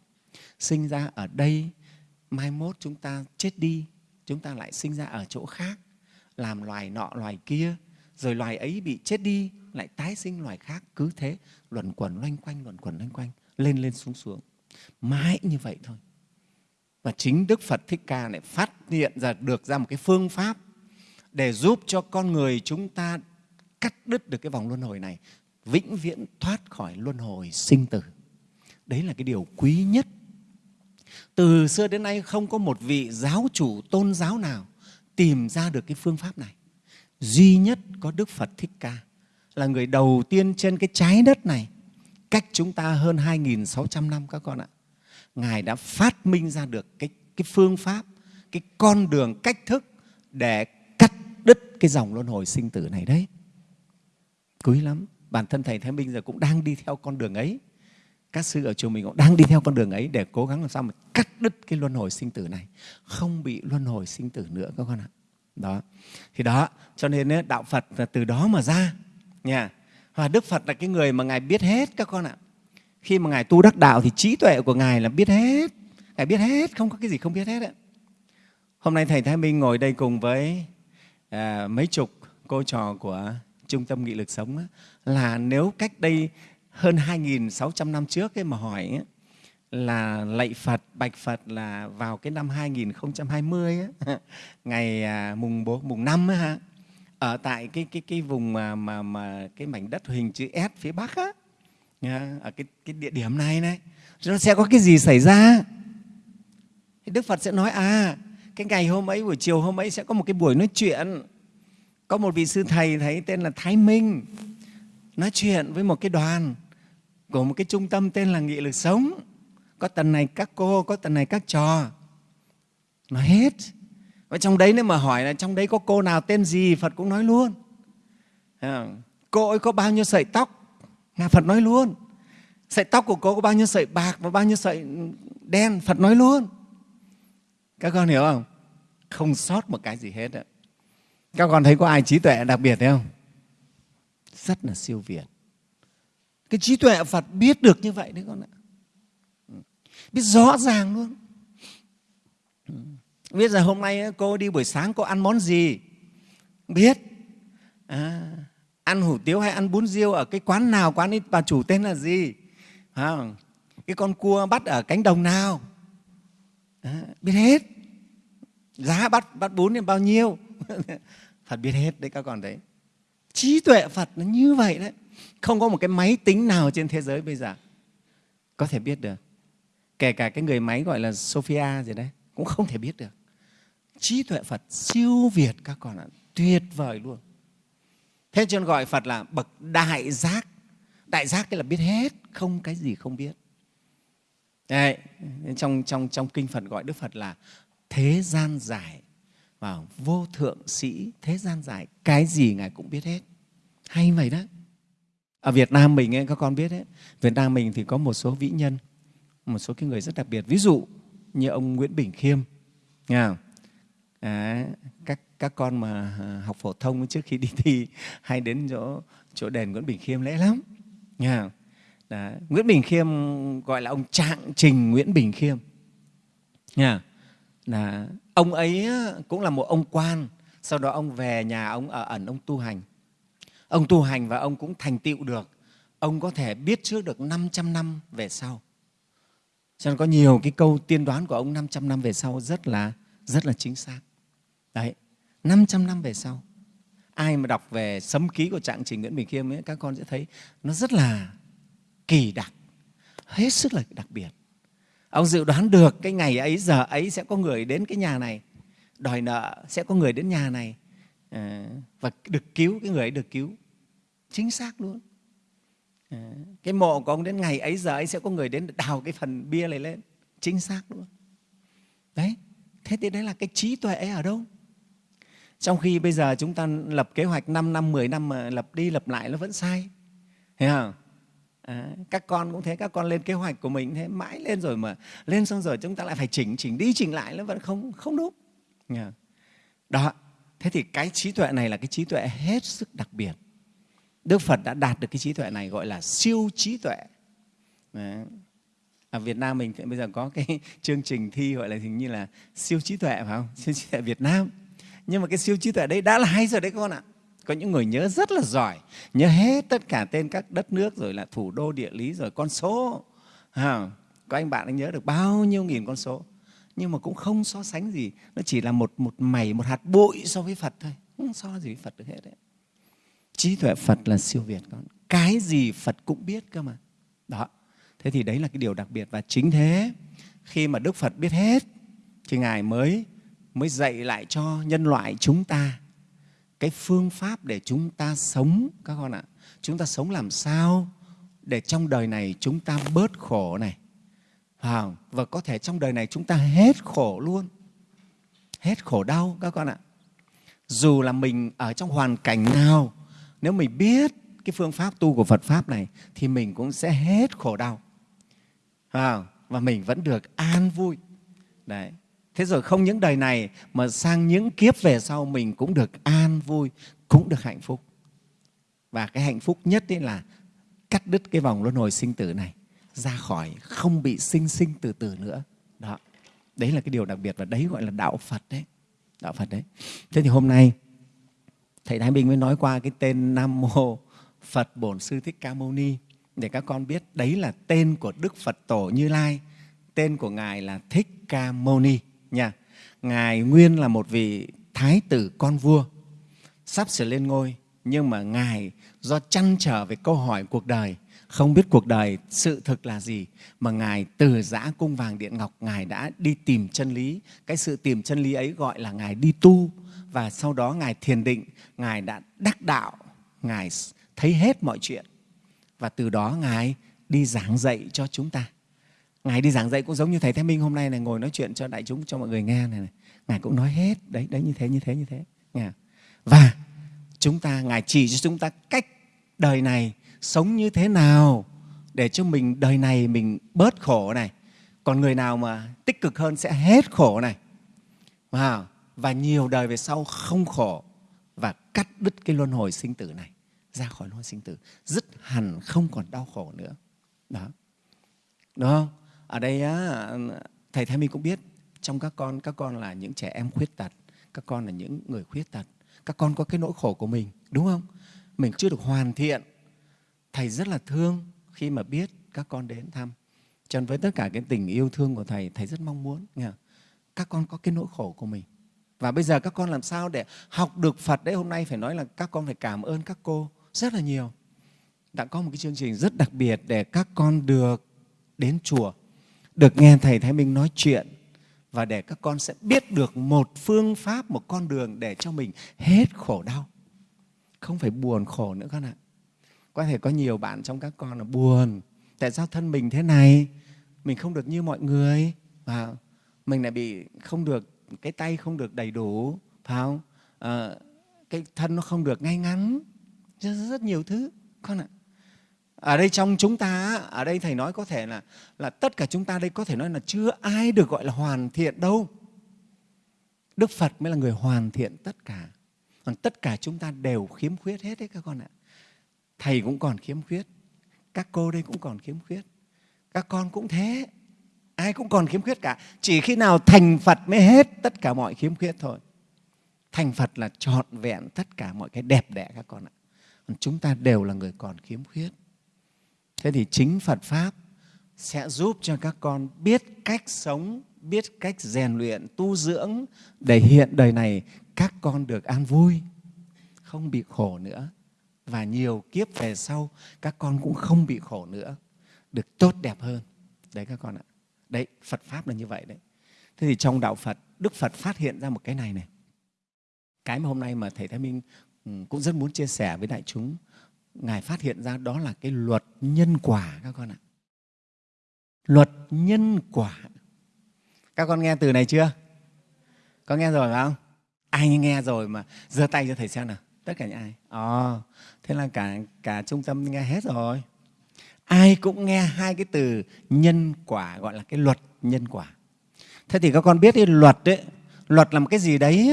Sinh ra ở đây, mai mốt chúng ta chết đi chúng ta lại sinh ra ở chỗ khác, làm loài nọ, loài kia, rồi loài ấy bị chết đi, lại tái sinh loài khác, cứ thế, luẩn quẩn, loanh quanh, luẩn quẩn, loanh quanh, lên lên xuống xuống. Mãi như vậy thôi. Và chính đức phật thích ca lại phát hiện ra, được ra một cái phương pháp để giúp cho con người chúng ta cắt đứt được cái vòng luân hồi này, vĩnh viễn thoát khỏi luân hồi sinh tử. Đấy là cái điều quý nhất từ xưa đến nay không có một vị giáo chủ tôn giáo nào tìm ra được cái phương pháp này duy nhất có đức phật thích ca là người đầu tiên trên cái trái đất này cách chúng ta hơn 2.600 năm các con ạ. Ngài đã phát minh ra được cái, cái phương pháp, cái con đường cách thức để cắt đứt cái dòng luân hồi sinh tử này đấy. Quý lắm. bản thân thầy Thái Minh giờ cũng đang đi theo con đường ấy các sư ở chùa mình cũng đang đi theo con đường ấy để cố gắng làm sao mà cắt đứt cái luân hồi sinh tử này. Không bị luân hồi sinh tử nữa các con ạ. Đó. Thì đó cho nên đạo Phật là từ đó mà ra nha. Và Đức Phật là cái người mà ngài biết hết các con ạ. Khi mà ngài tu đắc đạo thì trí tuệ của ngài là biết hết. Ngài biết hết không có cái gì không biết hết ạ hôm nay thầy Thái Minh ngồi đây cùng với à, mấy chục cô trò của trung tâm nghị lực sống á, là nếu cách đây hơn 2.600 năm trước ấy mà hỏi ấy, là lạy Phật, bạch Phật là vào cái năm 2020 ấy, ngày à, mùng 4, mùng 5 ấy, ha, ở tại cái cái cái vùng mà mà mà cái mảnh đất hình chữ S phía Bắc á, ở cái cái địa điểm này này, nó sẽ có cái gì xảy ra? Thì Đức Phật sẽ nói à cái ngày hôm ấy buổi chiều hôm ấy sẽ có một cái buổi nói chuyện. Có một vị sư thầy thấy tên là Thái Minh nói chuyện với một cái đoàn của một cái trung tâm tên là Nghị lực sống. Có tầng này các cô, có tầng này các trò. Nói hết. Và trong đấy nếu mà hỏi là trong đấy có cô nào tên gì, Phật cũng nói luôn. À, cô ấy có bao nhiêu sợi tóc, Ngài Phật nói luôn. Sợi tóc của cô có bao nhiêu sợi bạc và bao nhiêu sợi đen, Phật nói luôn. Các con hiểu không? Không sót một cái gì hết. Đó. Các con thấy có ai trí tuệ đặc biệt thấy không? Rất là siêu việt. Cái trí tuệ Phật biết được như vậy đấy con ạ. Biết rõ ràng luôn. Biết là hôm nay cô đi buổi sáng cô ăn món gì? Biết. À, ăn hủ tiếu hay ăn bún riêu ở cái quán nào, quán ấy bà chủ tên là gì? À, cái con cua bắt ở cánh đồng nào? À, biết hết. Giá bắt bắt bún là bao nhiêu? Phật biết hết đấy các con đấy. Trí tuệ Phật nó như vậy đấy. Không có một cái máy tính nào trên thế giới bây giờ có thể biết được. Kể cả cái người máy gọi là Sophia gì đấy, cũng không thể biết được. Trí tuệ Phật siêu việt các con ạ, tuyệt vời luôn. Thế cho nên gọi Phật là bậc đại giác. Đại giác cái là biết hết, không cái gì không biết. Đấy, trong, trong, trong kinh Phật gọi Đức Phật là thế gian giải và vô thượng sĩ thế gian giải cái gì ngài cũng biết hết hay vậy đó ở Việt Nam mình ấy, các con biết đấy. Việt Nam mình thì có một số vĩ nhân một số cái người rất đặc biệt. Ví dụ như ông Nguyễn Bình Khiêm nghe À, các các con mà à, học phổ thông trước khi đi thi hay đến chỗ chỗ đền Nguyễn Bình Khiêm lễ lắm nghe Đó. Nguyễn Bình Khiêm gọi là ông Trạng Trình Nguyễn Bình Khiêm nha là ông ấy cũng là một ông quan sau đó ông về nhà ông ở ẩn ông tu hành ông tu hành và ông cũng thành tựu được. Ông có thể biết trước được 500 năm về sau. Cho nên có nhiều cái câu tiên đoán của ông 500 năm về sau rất là rất là chính xác. Đấy 500 năm về sau. Ai mà đọc về sấm ký của trạng trình Nguyễn Bình Khiêm ấy, các con sẽ thấy nó rất là kỳ đặc hết sức là đặc biệt. Ông dự đoán được cái ngày ấy giờ ấy sẽ có người đến cái nhà này đòi nợ sẽ có người đến nhà này à, và được cứu cái người ấy được cứu. Chính xác luôn. À, cái mộ của ông đến ngày ấy giờ ấy sẽ có người đến đào cái phần bia này lên. Chính xác luôn. Đấy. Thế thì đấy là cái trí tuệ ấy ở đâu? Trong khi bây giờ chúng ta lập kế hoạch 5 năm 10 năm mà lập đi lập lại nó vẫn sai. Thấy không? À, các con cũng thế các con lên kế hoạch của mình thế mãi lên rồi mà lên xong rồi chúng ta lại phải chỉnh chỉnh đi chỉnh lại nó vẫn không không đúng đó thế thì cái trí tuệ này là cái trí tuệ hết sức đặc biệt. Đức phật đã đạt được cái trí tuệ này gọi là siêu trí tuệ. Đấy. ở việt nam mình bây giờ có cái chương trình thi gọi là hình như là siêu trí tuệ phải không? Siêu trí tuệ việt nam. Nhưng mà cái siêu trí tuệ đấy đã là hay rồi đấy con ạ. Có những người nhớ rất là giỏi nhớ hết tất cả tên các đất nước rồi là thủ đô địa lý rồi con số. À, có anh bạn anh nhớ được bao nhiêu nghìn con số? Nhưng mà cũng không so sánh gì, nó chỉ là một một mảy, một hạt bụi so với phật thôi. Không so gì với phật được hết đấy. Trí tuệ phật là siêu việt, con. Cái gì phật cũng biết cơ mà. Đó. Thế thì đấy là cái điều đặc biệt. Và chính thế, khi mà đức phật biết hết, thì ngài mới mới dạy lại cho nhân loại chúng ta cái phương pháp để chúng ta sống, các con ạ. Chúng ta sống làm sao để trong đời này chúng ta bớt khổ này và có thể trong đời này chúng ta hết khổ luôn. Hết khổ đau các con ạ. Dù là mình ở trong hoàn cảnh nào nếu mình biết cái phương pháp tu của Phật pháp này thì mình cũng sẽ hết khổ đau. À, và mình vẫn được an vui. Đấy. Thế rồi không những đời này mà sang những kiếp về sau mình cũng được an vui cũng được hạnh phúc. Và cái hạnh phúc nhất ấy là cắt đứt cái vòng luân hồi sinh tử này ra khỏi, không bị sinh sinh từ từ nữa. Đó. Đấy là cái điều đặc biệt và đấy gọi là đạo phật đấy. Đạo phật đấy. Thế thì hôm nay, thầy thái bình mới nói qua cái tên nam mô phật bổn sư thích ca mâu ni. Để các con biết, đấy là tên của đức phật tổ như lai. Tên của ngài là thích ca mâu ni, nha. Ngài nguyên là một vị thái tử con vua. Sắp sửa lên ngôi, nhưng mà ngài do chăn trở về câu hỏi cuộc đời không biết cuộc đời sự thực là gì mà ngài từ giã cung vàng điện ngọc ngài đã đi tìm chân lý. Cái sự tìm chân lý ấy gọi là ngài đi tu. Và sau đó ngài thiền định ngài đã đắc đạo ngài thấy hết mọi chuyện. Và từ đó ngài đi giảng dạy cho chúng ta. Ngài đi giảng dạy cũng giống như thầy thế Minh hôm nay này ngồi nói chuyện cho đại chúng cho mọi người nghe này, này. ngài cũng nói hết. Đấy đấy như thế như thế như thế. Và chúng ta ngài chỉ cho chúng ta cách đời này sống như thế nào để cho mình đời này mình bớt khổ này. Còn người nào mà tích cực hơn sẽ hết khổ này. Và và nhiều đời về sau không khổ và cắt đứt cái luân hồi sinh tử này ra khỏi luân hồi sinh tử. Dứt hẳn không còn đau khổ nữa. Đó. Đúng không? Ở đây á, thầy Thái Minh cũng biết trong các con các con là những trẻ em khuyết tật các con là những người khuyết tật. Các con có cái nỗi khổ của mình đúng không? Mình chưa được hoàn thiện thầy rất là thương khi mà biết các con đến thăm. Cho nên với tất cả cái tình yêu thương của thầy thầy rất mong muốn nghe các con có cái nỗi khổ của mình. Và bây giờ các con làm sao để học được Phật đấy? Hôm nay phải nói là các con phải cảm ơn các cô rất là nhiều. Đã có một cái chương trình rất đặc biệt để các con được đến chùa được nghe thầy Thái Minh nói chuyện và để các con sẽ biết được một phương pháp, một con đường để cho mình hết khổ đau. Không phải buồn khổ nữa con ạ. Có thể có nhiều bạn trong các con là buồn. Tại sao thân mình thế này? Mình không được như mọi người. và Mình lại bị không được, cái tay không được đầy đủ. Phải không? À, cái thân nó không được ngay ngắn. Rất, rất nhiều thứ con ạ ở đây trong chúng ta ở đây thầy nói có thể là là tất cả chúng ta đây có thể nói là chưa ai được gọi là hoàn thiện đâu đức phật mới là người hoàn thiện tất cả còn tất cả chúng ta đều khiếm khuyết hết đấy các con ạ thầy cũng còn khiếm khuyết. Các cô đây cũng còn khiếm khuyết. Các con cũng thế. Ai cũng còn khiếm khuyết cả. Chỉ khi nào thành phật mới hết tất cả mọi khiếm khuyết thôi. Thành phật là trọn vẹn tất cả mọi cái đẹp đẽ các con ạ. Còn chúng ta đều là người còn khiếm khuyết. Thế thì chính phật pháp sẽ giúp cho các con biết cách sống, biết cách rèn luyện, tu dưỡng để hiện đời này các con được an vui, không bị khổ nữa và nhiều kiếp về sau các con cũng không bị khổ nữa được tốt đẹp hơn. Đấy các con ạ. Đấy phật pháp là như vậy đấy. Thế thì trong đạo phật đức phật phát hiện ra một cái này này. Cái mà hôm nay mà thầy thái minh ừ, cũng rất muốn chia sẻ với đại chúng ngài phát hiện ra đó là cái luật nhân quả các con ạ. Luật nhân quả. Các con nghe từ này chưa? Có nghe rồi phải không? Ai nghe rồi mà giơ tay cho thầy xem nào. Tất cả những ai? À, thế là cả cả trung tâm nghe hết rồi. Ai cũng nghe hai cái từ nhân quả gọi là cái luật nhân quả. Thế thì các con biết cái luật đấy luật là một cái gì đấy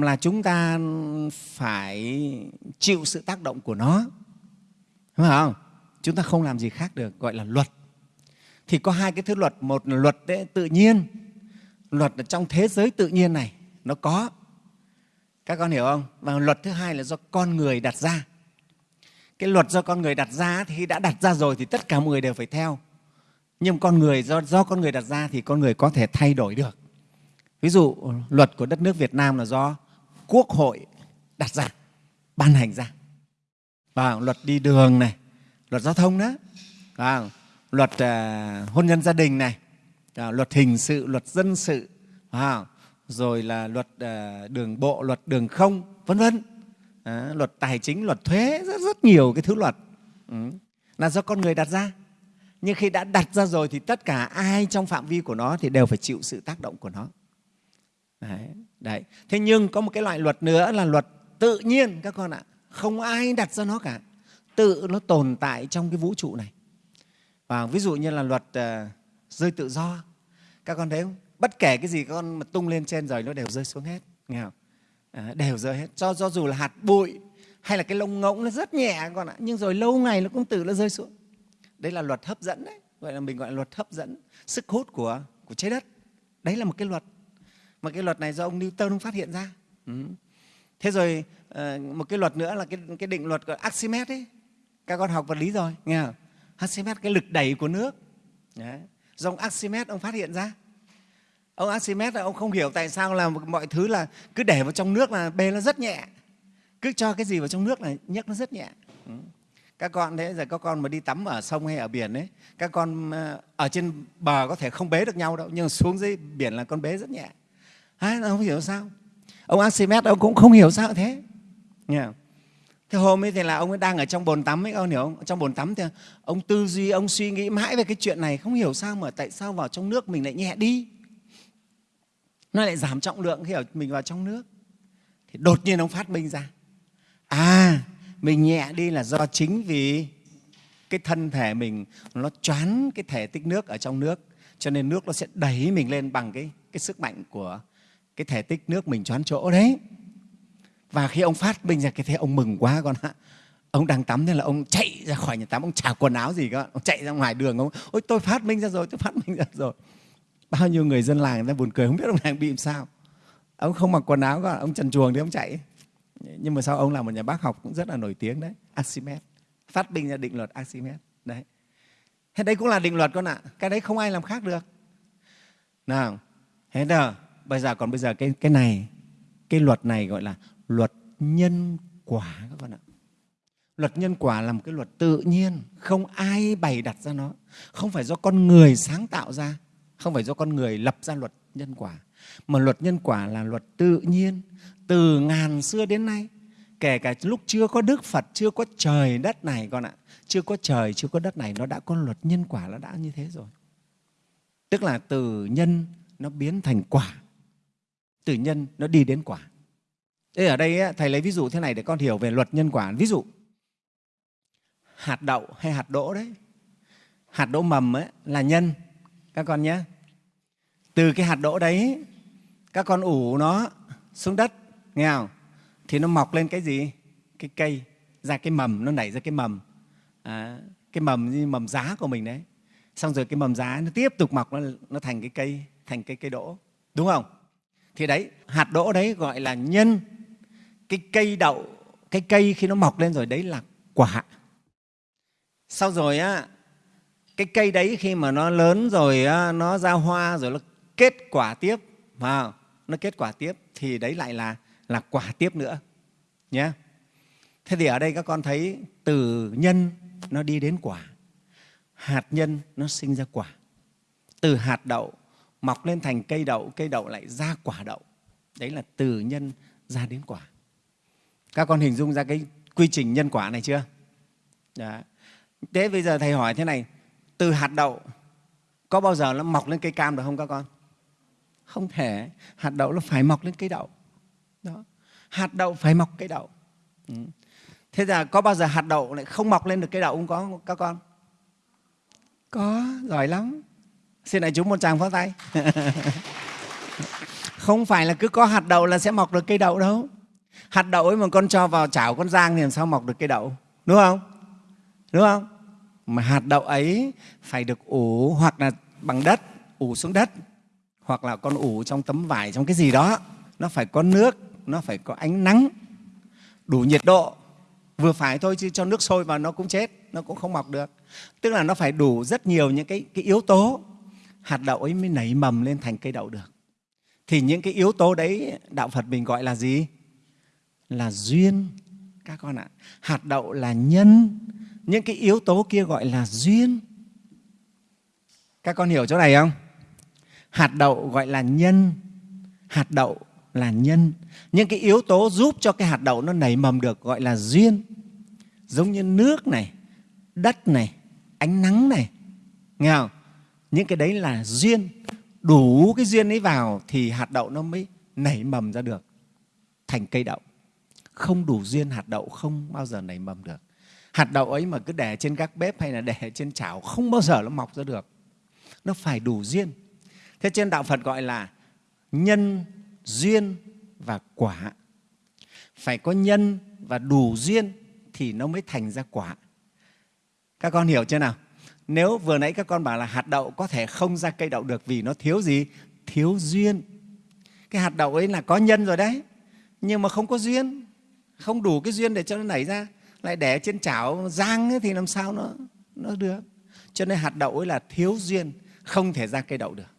là chúng ta phải chịu sự tác động của nó. Đúng không? Chúng ta không làm gì khác được gọi là luật. Thì có hai cái thứ luật một là luật đấy, tự nhiên luật ở trong thế giới tự nhiên này nó có các con hiểu không? Và luật thứ hai là do con người đặt ra. Cái luật do con người đặt ra thì khi đã đặt ra rồi thì tất cả mọi người đều phải theo. Nhưng con người do do con người đặt ra thì con người có thể thay đổi được. Ví dụ luật của đất nước Việt Nam là do quốc hội đặt ra ban hành ra. Và luật đi đường này luật giao thông đó. Và luật uh, hôn nhân gia đình này. À, luật hình sự luật dân sự. À, rồi là luật à, đường bộ luật đường không vân vân. À, luật tài chính luật thuế rất rất nhiều cái thứ luật. Ừ. là do con người đặt ra. Nhưng khi đã đặt ra rồi thì tất cả ai trong phạm vi của nó thì đều phải chịu sự tác động của nó. Đấy, đấy. thế nhưng có một cái loại luật nữa là luật tự nhiên các con ạ. Không ai đặt ra nó cả. Tự nó tồn tại trong cái vũ trụ này. Và ví dụ như là luật uh, rơi tự do. Các con thấy không? Bất kể cái gì con mà tung lên trên rồi nó đều rơi xuống hết nghe không? À, đều rơi hết. Cho do dù là hạt bụi hay là cái lông ngỗng nó rất nhẹ con ạ nhưng rồi lâu ngày nó cũng tự nó rơi xuống. Đấy là luật hấp dẫn đấy gọi là mình gọi là luật hấp dẫn sức hút của của trái đất. Đấy là một cái luật. Mà cái luật này do ông Newton ông phát hiện ra. Ừ. thế rồi ờ, một cái luật nữa là cái cái định luật của Archimedes ấy. Các con học vật lý rồi nghe không? Archimedes cái lực đẩy của nước. Đấy. do ông Archimedes ông phát hiện ra ông Archimedes ông không hiểu tại sao là mọi thứ là cứ để vào trong nước là bê nó rất nhẹ. Cứ cho cái gì vào trong nước là nhấc nó rất nhẹ. Ừ. các con thế giờ các con mà đi tắm ở sông hay ở biển ấy các con ờ, ở trên bờ có thể không bế được nhau đâu nhưng xuống dưới biển là con bế rất nhẹ. À, không hiểu sao? Ông Archimedes ông cũng không hiểu sao thế. Không? thế hôm ấy thì là ông ấy đang ở trong bồn tắm ấy ông hiểu không? Trong bồn tắm thì ông tư duy ông suy nghĩ mãi về cái chuyện này không hiểu sao mà tại sao vào trong nước mình lại nhẹ đi nó lại giảm trọng lượng khi ở mình vào trong nước. Thì đột nhiên ông phát minh ra. À mình nhẹ đi là do chính vì cái thân thể mình nó choán cái thể tích nước ở trong nước. Cho nên nước nó sẽ đẩy mình lên bằng cái cái sức mạnh của cái thể tích nước mình choán chỗ đấy. Và khi ông phát minh ra cái thế ông mừng quá con ạ. Ông đang tắm nên là ông chạy ra khỏi nhà tắm ông chả quần áo gì cơ, ông chạy ra ngoài đường ông ôi tôi phát minh ra rồi tôi phát minh ra rồi bao nhiêu người dân làng người ta buồn cười, không biết ông làng bị làm sao. Ông không mặc quần áo cả ông trần chuồng thì ông chạy. Nhưng mà sau ông là một nhà bác học cũng rất là nổi tiếng đấy, Archimedes. Phát minh ra định luật Archimedes, đấy. Thế đấy cũng là định luật con ạ, cái đấy không ai làm khác được. Nào, thế nào bây giờ, còn bây giờ cái cái này, cái luật này gọi là luật nhân quả các con ạ. Luật nhân quả là một cái luật tự nhiên, không ai bày đặt ra nó. Không phải do con người sáng tạo ra không phải do con người lập ra luật nhân quả, mà luật nhân quả là luật tự nhiên. Từ ngàn xưa đến nay, kể cả lúc chưa có đức phật, chưa có trời đất này con ạ, chưa có trời, chưa có đất này, nó đã có luật nhân quả nó đã như thế rồi. Tức là từ nhân nó biến thành quả. Từ nhân nó đi đến quả. Thế ở đây thầy lấy ví dụ thế này để con hiểu về luật nhân quả. Ví dụ, hạt đậu hay hạt đỗ đấy. Hạt đỗ mầm ấy là nhân, các con nhé từ cái hạt đỗ đấy các con ủ nó xuống đất nghe không? Thì nó mọc lên cái gì? Cái cây ra cái mầm nó nảy ra cái mầm. À, cái mầm như mầm giá của mình đấy. Xong rồi cái mầm giá nó tiếp tục mọc nó, nó thành cái cây thành cái cây đỗ. Đúng không? Thì đấy hạt đỗ đấy gọi là nhân. Cái cây đậu cái cây khi nó mọc lên rồi đấy là quả. Sau rồi á cái cây đấy khi mà nó lớn rồi á, nó ra hoa rồi nó kết quả tiếp. Mà nó kết quả tiếp thì đấy lại là là quả tiếp nữa, nhé. Thế thì ở đây các con thấy từ nhân nó đi đến quả, hạt nhân nó sinh ra quả. Từ hạt đậu mọc lên thành cây đậu cây đậu lại ra quả đậu. Đấy là từ nhân ra đến quả. Các con hình dung ra cái quy trình nhân quả này chưa? Đó. thế bây giờ thầy hỏi thế này, từ hạt đậu có bao giờ nó mọc lên cây cam được không các con? Không thể. Hạt đậu nó phải mọc lên cây đậu. Đó. Hạt đậu phải mọc cây đậu. Ừ. thế là có bao giờ hạt đậu lại không mọc lên được cây đậu không có, các con? Có, giỏi lắm. Xin đại chúng một tràng pháo tay. Không phải là cứ có hạt đậu là sẽ mọc được cây đậu đâu. Hạt đậu ấy mà con cho vào chảo, con rang thì làm sao mọc được cây đậu? Đúng không? Đúng không? Mà hạt đậu ấy phải được ủ hoặc là bằng đất, ủ xuống đất hoặc là con ủ trong tấm vải trong cái gì đó nó phải có nước nó phải có ánh nắng đủ nhiệt độ. Vừa phải thôi chứ cho nước sôi vào nó cũng chết nó cũng không mọc được. Tức là nó phải đủ rất nhiều những cái, cái yếu tố. Hạt đậu ấy mới nảy mầm lên thành cây đậu được. Thì những cái yếu tố đấy đạo phật mình gọi là gì? Là duyên các con ạ. Hạt đậu là nhân. Những cái yếu tố kia gọi là duyên. Các con hiểu chỗ này không? Hạt đậu gọi là nhân. Hạt đậu là nhân. Những cái yếu tố giúp cho cái hạt đậu nó nảy mầm được gọi là duyên. Giống như nước này, đất này, ánh nắng này. Nghe không? Những cái đấy là duyên. Đủ cái duyên ấy vào thì hạt đậu nó mới nảy mầm ra được thành cây đậu. Không đủ duyên, hạt đậu không bao giờ nảy mầm được. Hạt đậu ấy mà cứ để trên các bếp hay là để trên chảo không bao giờ nó mọc ra được. Nó phải đủ duyên thế trên đạo phật gọi là nhân duyên và quả. Phải có nhân và đủ duyên thì nó mới thành ra quả. Các con hiểu chưa nào? Nếu vừa nãy các con bảo là hạt đậu có thể không ra cây đậu được vì nó thiếu gì? Thiếu duyên. Cái hạt đậu ấy là có nhân rồi đấy nhưng mà không có duyên. Không đủ cái duyên để cho nó nảy ra. Lại để trên chảo rang ấy, thì làm sao nó nó được? Cho nên hạt đậu ấy là thiếu duyên không thể ra cây đậu được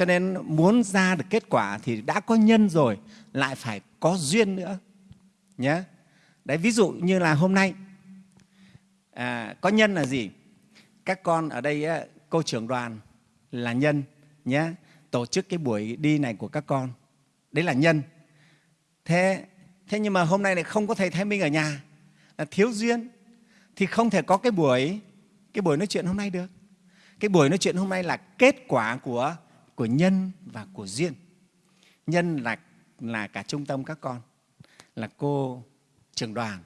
cho nên muốn ra được kết quả thì đã có nhân rồi lại phải có duyên nữa. Nhé đấy ví dụ như là hôm nay à, có nhân là gì? Các con ở đây cô trưởng đoàn là nhân nhé tổ chức cái buổi đi này của các con. Đấy là nhân. Thế thế nhưng mà hôm nay lại không có thầy thái minh ở nhà là thiếu duyên. Thì không thể có cái buổi cái buổi nói chuyện hôm nay được. Cái buổi nói chuyện hôm nay là kết quả của của nhân và của duyên. Nhân là là cả trung tâm các con, là cô trưởng đoàn.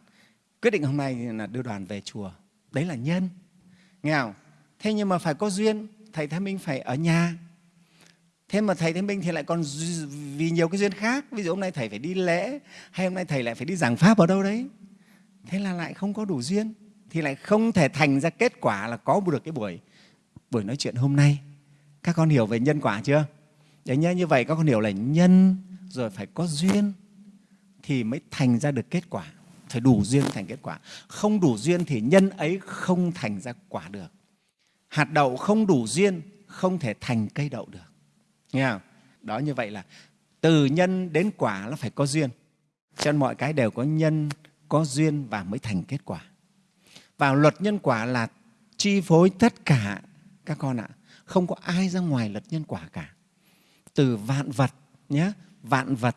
Quyết định hôm nay là đưa đoàn về chùa. Đấy là nhân. Nghe không? Thế nhưng mà phải có duyên, thầy thái minh phải ở nhà. Thế mà thầy thái minh thì lại còn vì nhiều cái duyên khác. Ví dụ hôm nay thầy phải đi lễ, hay hôm nay thầy lại phải đi giảng pháp ở đâu đấy. Thế là lại không có đủ duyên, thì lại không thể thành ra kết quả là có được cái buổi buổi nói chuyện hôm nay các con hiểu về nhân quả chưa? Đấy nhá như vậy, các con hiểu là nhân rồi phải có duyên thì mới thành ra được kết quả. Phải đủ duyên thành kết quả. Không đủ duyên thì nhân ấy không thành ra quả được. Hạt đậu không đủ duyên, không thể thành cây đậu được. Nghe không? đó như vậy là từ nhân đến quả nó phải có duyên. Cho nên mọi cái đều có nhân, có duyên và mới thành kết quả. Và luật nhân quả là chi phối tất cả, các con ạ không có ai ra ngoài luật nhân quả cả. Từ vạn vật nhé vạn vật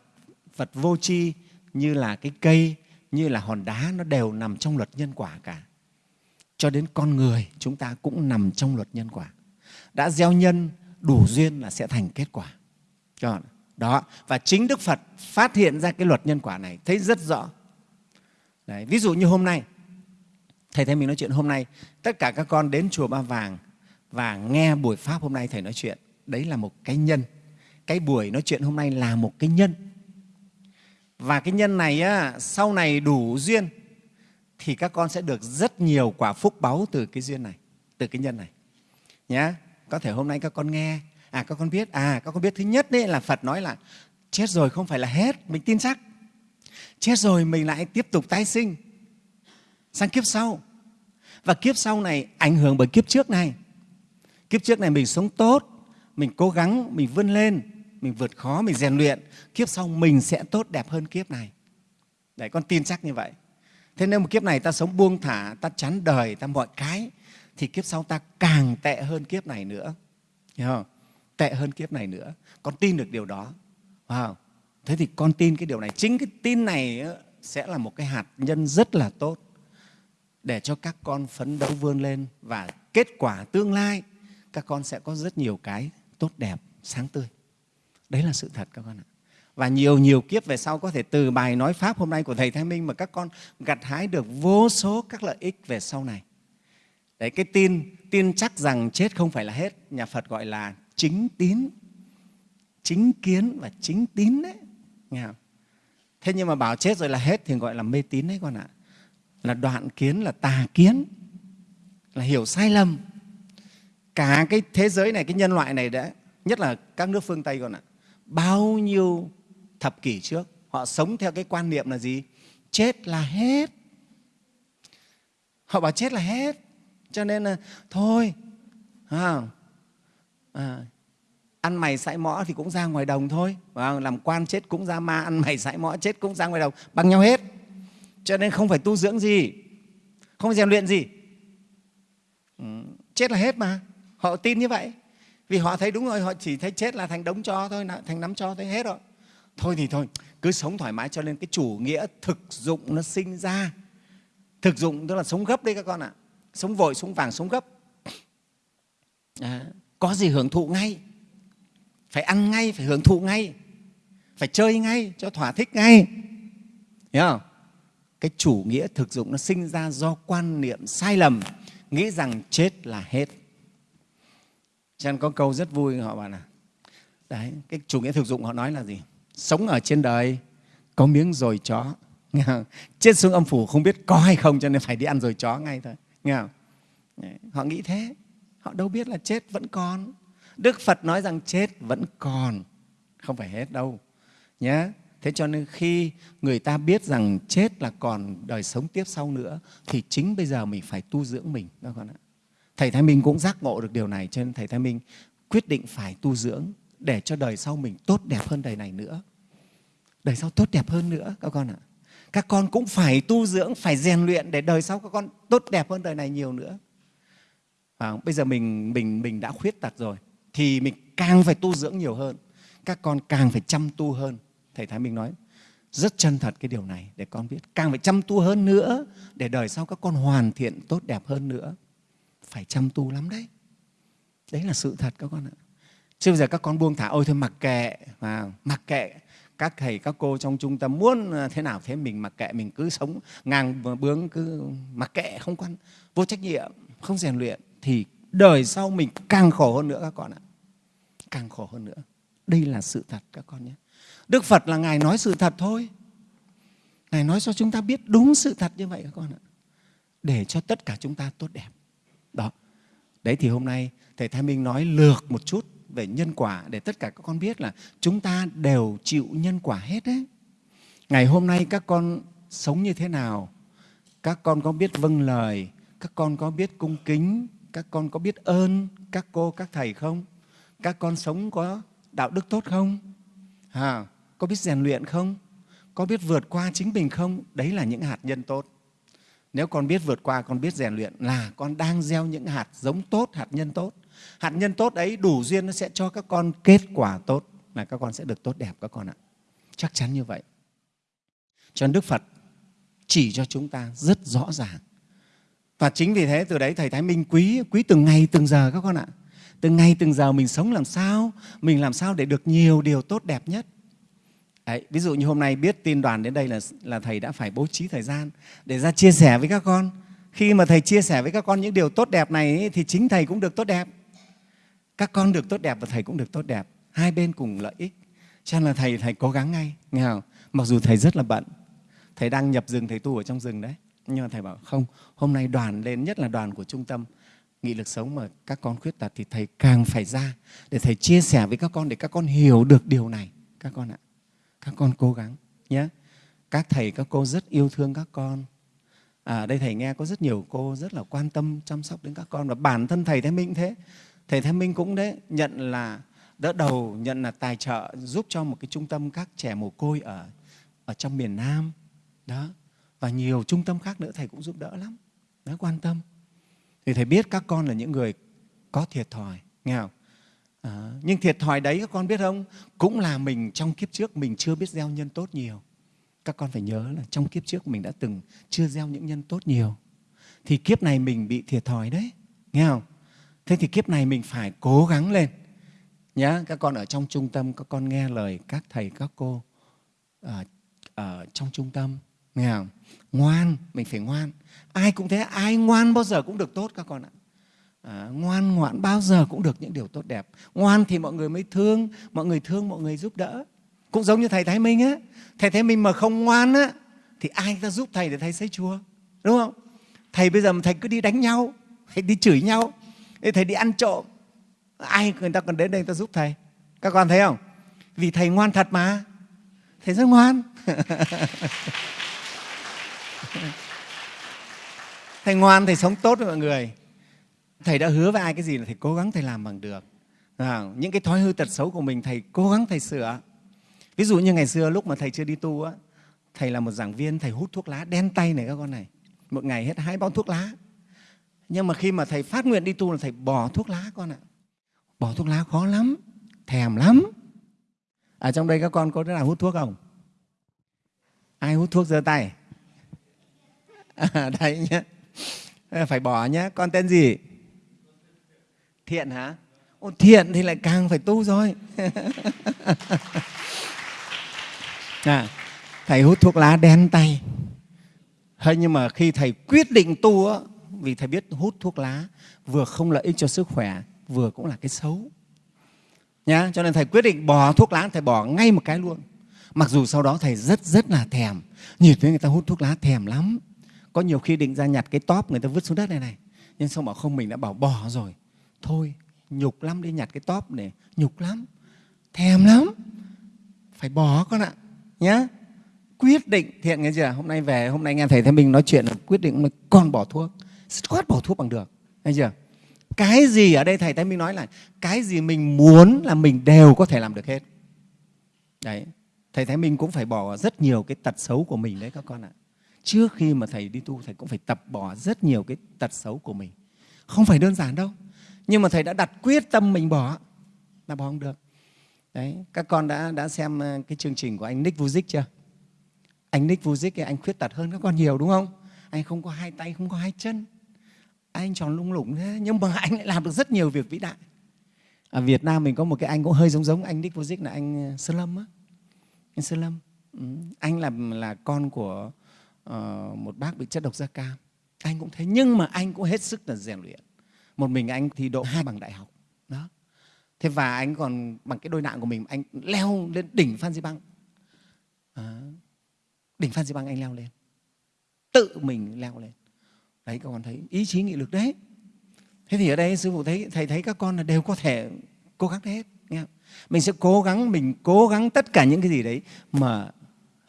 vật vô tri như là cái cây như là hòn đá nó đều nằm trong luật nhân quả cả. Cho đến con người chúng ta cũng nằm trong luật nhân quả. Đã gieo nhân đủ duyên là sẽ thành kết quả. Đó. Và chính đức phật phát hiện ra cái luật nhân quả này thấy rất rõ. Đấy, ví dụ như hôm nay thầy thấy mình nói chuyện hôm nay tất cả các con đến chùa ba vàng và nghe buổi pháp hôm nay thầy nói chuyện đấy là một cái nhân. Cái buổi nói chuyện hôm nay là một cái nhân. Và cái nhân này á, sau này đủ duyên thì các con sẽ được rất nhiều quả phúc báu từ cái duyên này từ cái nhân này. Nhé có thể hôm nay các con nghe à các con biết à các con biết thứ nhất đấy là phật nói là chết rồi không phải là hết mình tin chắc. Chết rồi mình lại tiếp tục tái sinh sang kiếp sau. Và kiếp sau này ảnh hưởng bởi kiếp trước này kiếp trước này mình sống tốt, mình cố gắng, mình vươn lên, mình vượt khó, mình rèn luyện. Kiếp sau mình sẽ tốt đẹp hơn kiếp này. Để con tin chắc như vậy. Thế nếu một kiếp này ta sống buông thả, ta chán đời, ta mọi cái, thì kiếp sau ta càng tệ hơn kiếp này nữa. Hiểu không? Tệ hơn kiếp này nữa. Con tin được điều đó. Wow. thế thì con tin cái điều này. Chính cái tin này ờ, sẽ là một cái hạt nhân rất là tốt để cho các con phấn đấu vươn lên và kết quả tương lai các con sẽ có rất nhiều cái tốt đẹp sáng tươi đấy là sự thật các con ạ và nhiều nhiều kiếp về sau có thể từ bài nói pháp hôm nay của thầy Thái Minh mà các con gặt hái được vô số các lợi ích về sau này. Đấy cái tin tin chắc rằng chết không phải là hết, nhà Phật gọi là chính tín, chính kiến và chính tín đấy. Nghe không? Thế nhưng mà bảo chết rồi là hết thì gọi là mê tín đấy con ạ. Là đoạn kiến là tà kiến, là hiểu sai lầm. Cả cái thế giới này, cái nhân loại này đã nhất là các nước phương Tây con ạ. Bao nhiêu thập kỷ trước họ sống theo cái quan niệm là gì? Chết là hết. Họ bảo chết là hết. Cho nên là thôi à, à, ăn mày sãi mõ thì cũng ra ngoài đồng thôi. Và làm quan chết cũng ra ma ăn mày sãi mõ chết cũng ra ngoài đồng bằng nhau hết. Cho nên không phải tu dưỡng gì không phải rèn luyện gì. Ừ, chết là hết mà họ tin như vậy. Vì họ thấy đúng rồi họ chỉ thấy chết là thành đống cho thôi thành nắm cho thấy hết rồi. Thôi thì thôi cứ sống thoải mái cho nên cái chủ nghĩa thực dụng nó sinh ra. Thực dụng tức là sống gấp đấy các con ạ. Sống vội sống vàng sống gấp. À, có gì hưởng thụ ngay. Phải ăn ngay phải hưởng thụ ngay. Phải chơi ngay cho thỏa thích ngay. Hiểu không? Cái chủ nghĩa thực dụng nó sinh ra do quan niệm sai lầm, nghĩ rằng chết là hết. Cho nên có câu rất vui họ bảo là đấy, cái chủ nghĩa thực dụng họ nói là gì? Sống ở trên đời có miếng rồi chó. Nghe không? Chết xuống âm phủ không biết có hay không cho nên phải đi ăn rồi chó ngay thôi. Nghe không? Họ nghĩ thế. Họ đâu biết là chết vẫn còn. Đức Phật nói rằng chết vẫn còn, không phải hết đâu. Nhé. Thế cho nên khi người ta biết rằng chết là còn đời sống tiếp sau nữa thì chính bây giờ mình phải tu dưỡng mình đó con ạ. Thầy Thái Minh cũng giác ngộ được điều này cho nên Thầy Thái Minh quyết định phải tu dưỡng để cho đời sau mình tốt đẹp hơn đời này nữa. Đời sau tốt đẹp hơn nữa các con ạ. Các con cũng phải tu dưỡng, phải rèn luyện để đời sau các con tốt đẹp hơn đời này nhiều nữa. À, bây giờ mình mình mình đã khuyết tật rồi thì mình càng phải tu dưỡng nhiều hơn. Các con càng phải chăm tu hơn. Thầy Thái Minh nói rất chân thật cái điều này để con biết. Càng phải chăm tu hơn nữa để đời sau các con hoàn thiện tốt đẹp hơn nữa. Phải chăm tu lắm đấy. Đấy là sự thật các con ạ. Chứ bây giờ các con buông thả, ôi thôi mặc kệ, mà mặc kệ các thầy, các cô trong trung tâm muốn à, thế nào thế mình mặc kệ, mình cứ sống ngang bướng, cứ mặc kệ, không quan, vô trách nhiệm, không rèn luyện thì đời sau mình càng khổ hơn nữa các con ạ. Càng khổ hơn nữa. Đây là sự thật các con nhé. Đức Phật là Ngài nói sự thật thôi. Ngài nói cho chúng ta biết đúng sự thật như vậy các con ạ. Để cho tất cả chúng ta tốt đẹp. Đó. Đấy thì hôm nay Thầy Thái Minh nói lược một chút về nhân quả để tất cả các con biết là chúng ta đều chịu nhân quả hết đấy. Ngày hôm nay các con sống như thế nào? Các con có biết vâng lời? Các con có biết cung kính? Các con có biết ơn các cô, các thầy không? Các con sống có đạo đức tốt không? À, có biết rèn luyện không? Có biết vượt qua chính mình không? Đấy là những hạt nhân tốt. Nếu con biết vượt qua, con biết rèn luyện là con đang gieo những hạt giống tốt, hạt nhân tốt. Hạt nhân tốt ấy đủ duyên nó sẽ cho các con kết quả tốt là các con sẽ được tốt đẹp các con ạ. Chắc chắn như vậy. Cho nên Đức Phật chỉ cho chúng ta rất rõ ràng. Và chính vì thế từ đấy Thầy Thái Minh quý quý từng ngày từng giờ các con ạ. Từng ngày từng giờ mình sống làm sao, mình làm sao để được nhiều điều tốt đẹp nhất. Đấy, ví dụ như hôm nay biết tin đoàn đến đây là, là Thầy đã phải bố trí thời gian để ra chia sẻ với các con. Khi mà Thầy chia sẻ với các con những điều tốt đẹp này thì chính Thầy cũng được tốt đẹp. Các con được tốt đẹp và Thầy cũng được tốt đẹp. Hai bên cùng lợi ích. Cho nên là Thầy Thầy cố gắng ngay. Nghe không? Mặc dù Thầy rất là bận. Thầy đang nhập rừng, Thầy tu ở trong rừng đấy. Nhưng mà Thầy bảo không, hôm nay đoàn lên, nhất là đoàn của trung tâm nghị lực sống mà các con khuyết tật thì Thầy càng phải ra để Thầy chia sẻ với các con để các con hiểu được điều này. Các con ạ các con cố gắng nhé. Các thầy các cô rất yêu thương các con. À, đây thầy nghe có rất nhiều cô rất là quan tâm chăm sóc đến các con và bản thân thầy thái minh thế. Thầy thái minh cũng đấy nhận là đỡ đầu nhận là tài trợ giúp cho một cái trung tâm các trẻ mồ côi ở ở trong miền Nam. Đó. Và nhiều trung tâm khác nữa thầy cũng giúp đỡ lắm. Đó quan tâm. Thì thầy biết các con là những người có thiệt thòi nghe không? À, nhưng thiệt thòi đấy các con biết không? Cũng là mình trong kiếp trước mình chưa biết gieo nhân tốt nhiều. Các con phải nhớ là trong kiếp trước mình đã từng chưa gieo những nhân tốt nhiều. Thì kiếp này mình bị thiệt thòi đấy. Nghe không? Thế thì kiếp này mình phải cố gắng lên. Nhá, các con ở trong trung tâm, các con nghe lời các thầy, các cô ở, ở trong trung tâm. Nghe không? Ngoan, mình phải ngoan. Ai cũng thế, ai ngoan bao giờ cũng được tốt các con ạ à, ngoan ngoãn bao giờ cũng được những điều tốt đẹp. Ngoan thì mọi người mới thương mọi người thương mọi người giúp đỡ. Cũng giống như thầy thái minh á. Thầy thái minh mà không ngoan á thì ai ta giúp thầy để thầy xây chùa? Đúng không? Thầy bây giờ mà thầy cứ đi đánh nhau thầy đi chửi nhau thầy đi ăn trộm ai người ta còn đến đây người ta giúp thầy? Các con thấy không? Vì thầy ngoan thật mà. Thầy rất ngoan. Thầy ngoan thầy sống tốt với mọi người thầy đã hứa với ai cái gì là thầy cố gắng thầy làm bằng được. À, những cái thói hư tật xấu của mình thầy cố gắng thầy sửa. Ví dụ như ngày xưa lúc mà thầy chưa đi tu á thầy là một giảng viên thầy hút thuốc lá đen tay này các con này. Một ngày hết hai bao thuốc lá. Nhưng mà khi mà thầy phát nguyện đi tu là thầy bỏ thuốc lá con ạ. Bỏ thuốc lá khó lắm thèm lắm. Ở trong đây các con có đứa nào hút thuốc không? Ai hút thuốc giơ tay? À, đây nhé phải bỏ nhé con tên gì? Thiện hả Ồ, thiện thì lại càng phải tu rồi à, thầy hút thuốc lá đen tay Thế nhưng mà khi thầy quyết định tu á, vì thầy biết hút thuốc lá vừa không lợi ích cho sức khỏe, vừa cũng là cái xấu. Nhá, cho nên thầy quyết định bỏ thuốc lá, thầy bỏ ngay một cái luôn. Mặc dù sau đó thầy rất rất là thèm, nhìn thấy người ta hút thuốc lá thèm lắm. Có nhiều khi định ra nhặt cái tóp người ta vứt xuống đất này này, nhưng xong bảo không mình đã bảo bỏ rồi. Thôi, nhục lắm đi nhặt cái top này, nhục lắm, thèm lắm, phải bỏ con ạ, nhá. Quyết định thiện nghe chưa? Hôm nay về hôm nay nghe thầy thấy Minh nói chuyện là quyết định là con bỏ thuốc. Dứt bỏ thuốc bằng được. Nghe chưa? Cái gì ở đây thầy thấy Minh nói là cái gì mình muốn là mình đều có thể làm được hết. Đấy. Thầy thấy Minh cũng phải bỏ rất nhiều cái tật xấu của mình đấy các con ạ. Trước khi mà thầy đi tu thầy cũng phải tập bỏ rất nhiều cái tật xấu của mình. Không phải đơn giản đâu nhưng mà thầy đã đặt quyết tâm mình bỏ. Là bỏ không được. Đấy các con đã đã xem ờ, cái chương trình của anh Nick Vujic chưa? Anh Nick Vujic anh khuyết tật hơn các con nhiều đúng không? Anh không có hai tay không có hai chân. Anh tròn lung lủng thế nhưng mà anh lại làm được rất nhiều việc vĩ đại. Ở Việt Nam mình có một cái anh cũng hơi giống giống anh Nick Vujic là anh ờ, Sơn Lâm á. Anh Sơn Lâm. Ừ. anh là là con của uh, một bác bị chất độc da cam. Anh cũng thế nhưng mà anh cũng hết sức là rèn luyện một mình anh thi độ hai bằng đại học. Đó. Thế và anh còn bằng cái đôi nạng của mình anh leo lên đỉnh Phan Xi Băng à, đỉnh Phan Xi Băng anh leo lên. Tự mình leo lên. Đấy các con thấy ý chí nghị lực đấy. Thế thì ở đây sư phụ thấy thầy thấy các con là đều có thể cố gắng hết nghe không? mình sẽ cố gắng mình cố gắng tất cả những cái gì đấy mà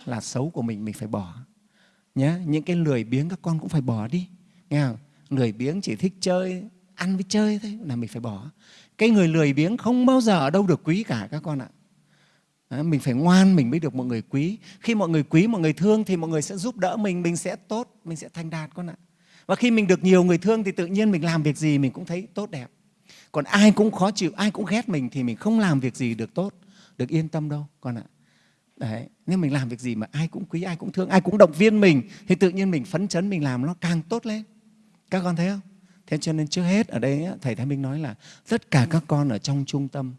là xấu của mình mình phải bỏ. Nhé những cái lười biếng các con cũng phải bỏ đi nghe không? lười biếng chỉ thích chơi ăn với chơi thôi, là mình phải bỏ. Cái người lười biếng không bao giờ ở đâu được quý cả các con ạ. Mình phải ngoan mình mới được mọi người quý. Khi mọi người quý, mọi người thương thì mọi người sẽ giúp đỡ mình mình sẽ tốt, mình sẽ thành đạt con ạ. Và khi mình được nhiều người thương thì tự nhiên mình làm việc gì mình cũng thấy tốt đẹp. Còn ai cũng khó chịu, ai cũng ghét mình thì mình không làm việc gì được tốt, được yên tâm đâu con ạ. Đấy, nếu mình làm việc gì mà ai cũng quý, ai cũng thương, ai cũng động viên mình thì tự nhiên mình phấn chấn mình làm nó càng tốt lên. Các con thấy không? Thế cho nên trước hết ở đây thầy thái minh nói là tất cả các con ở trong trung tâm,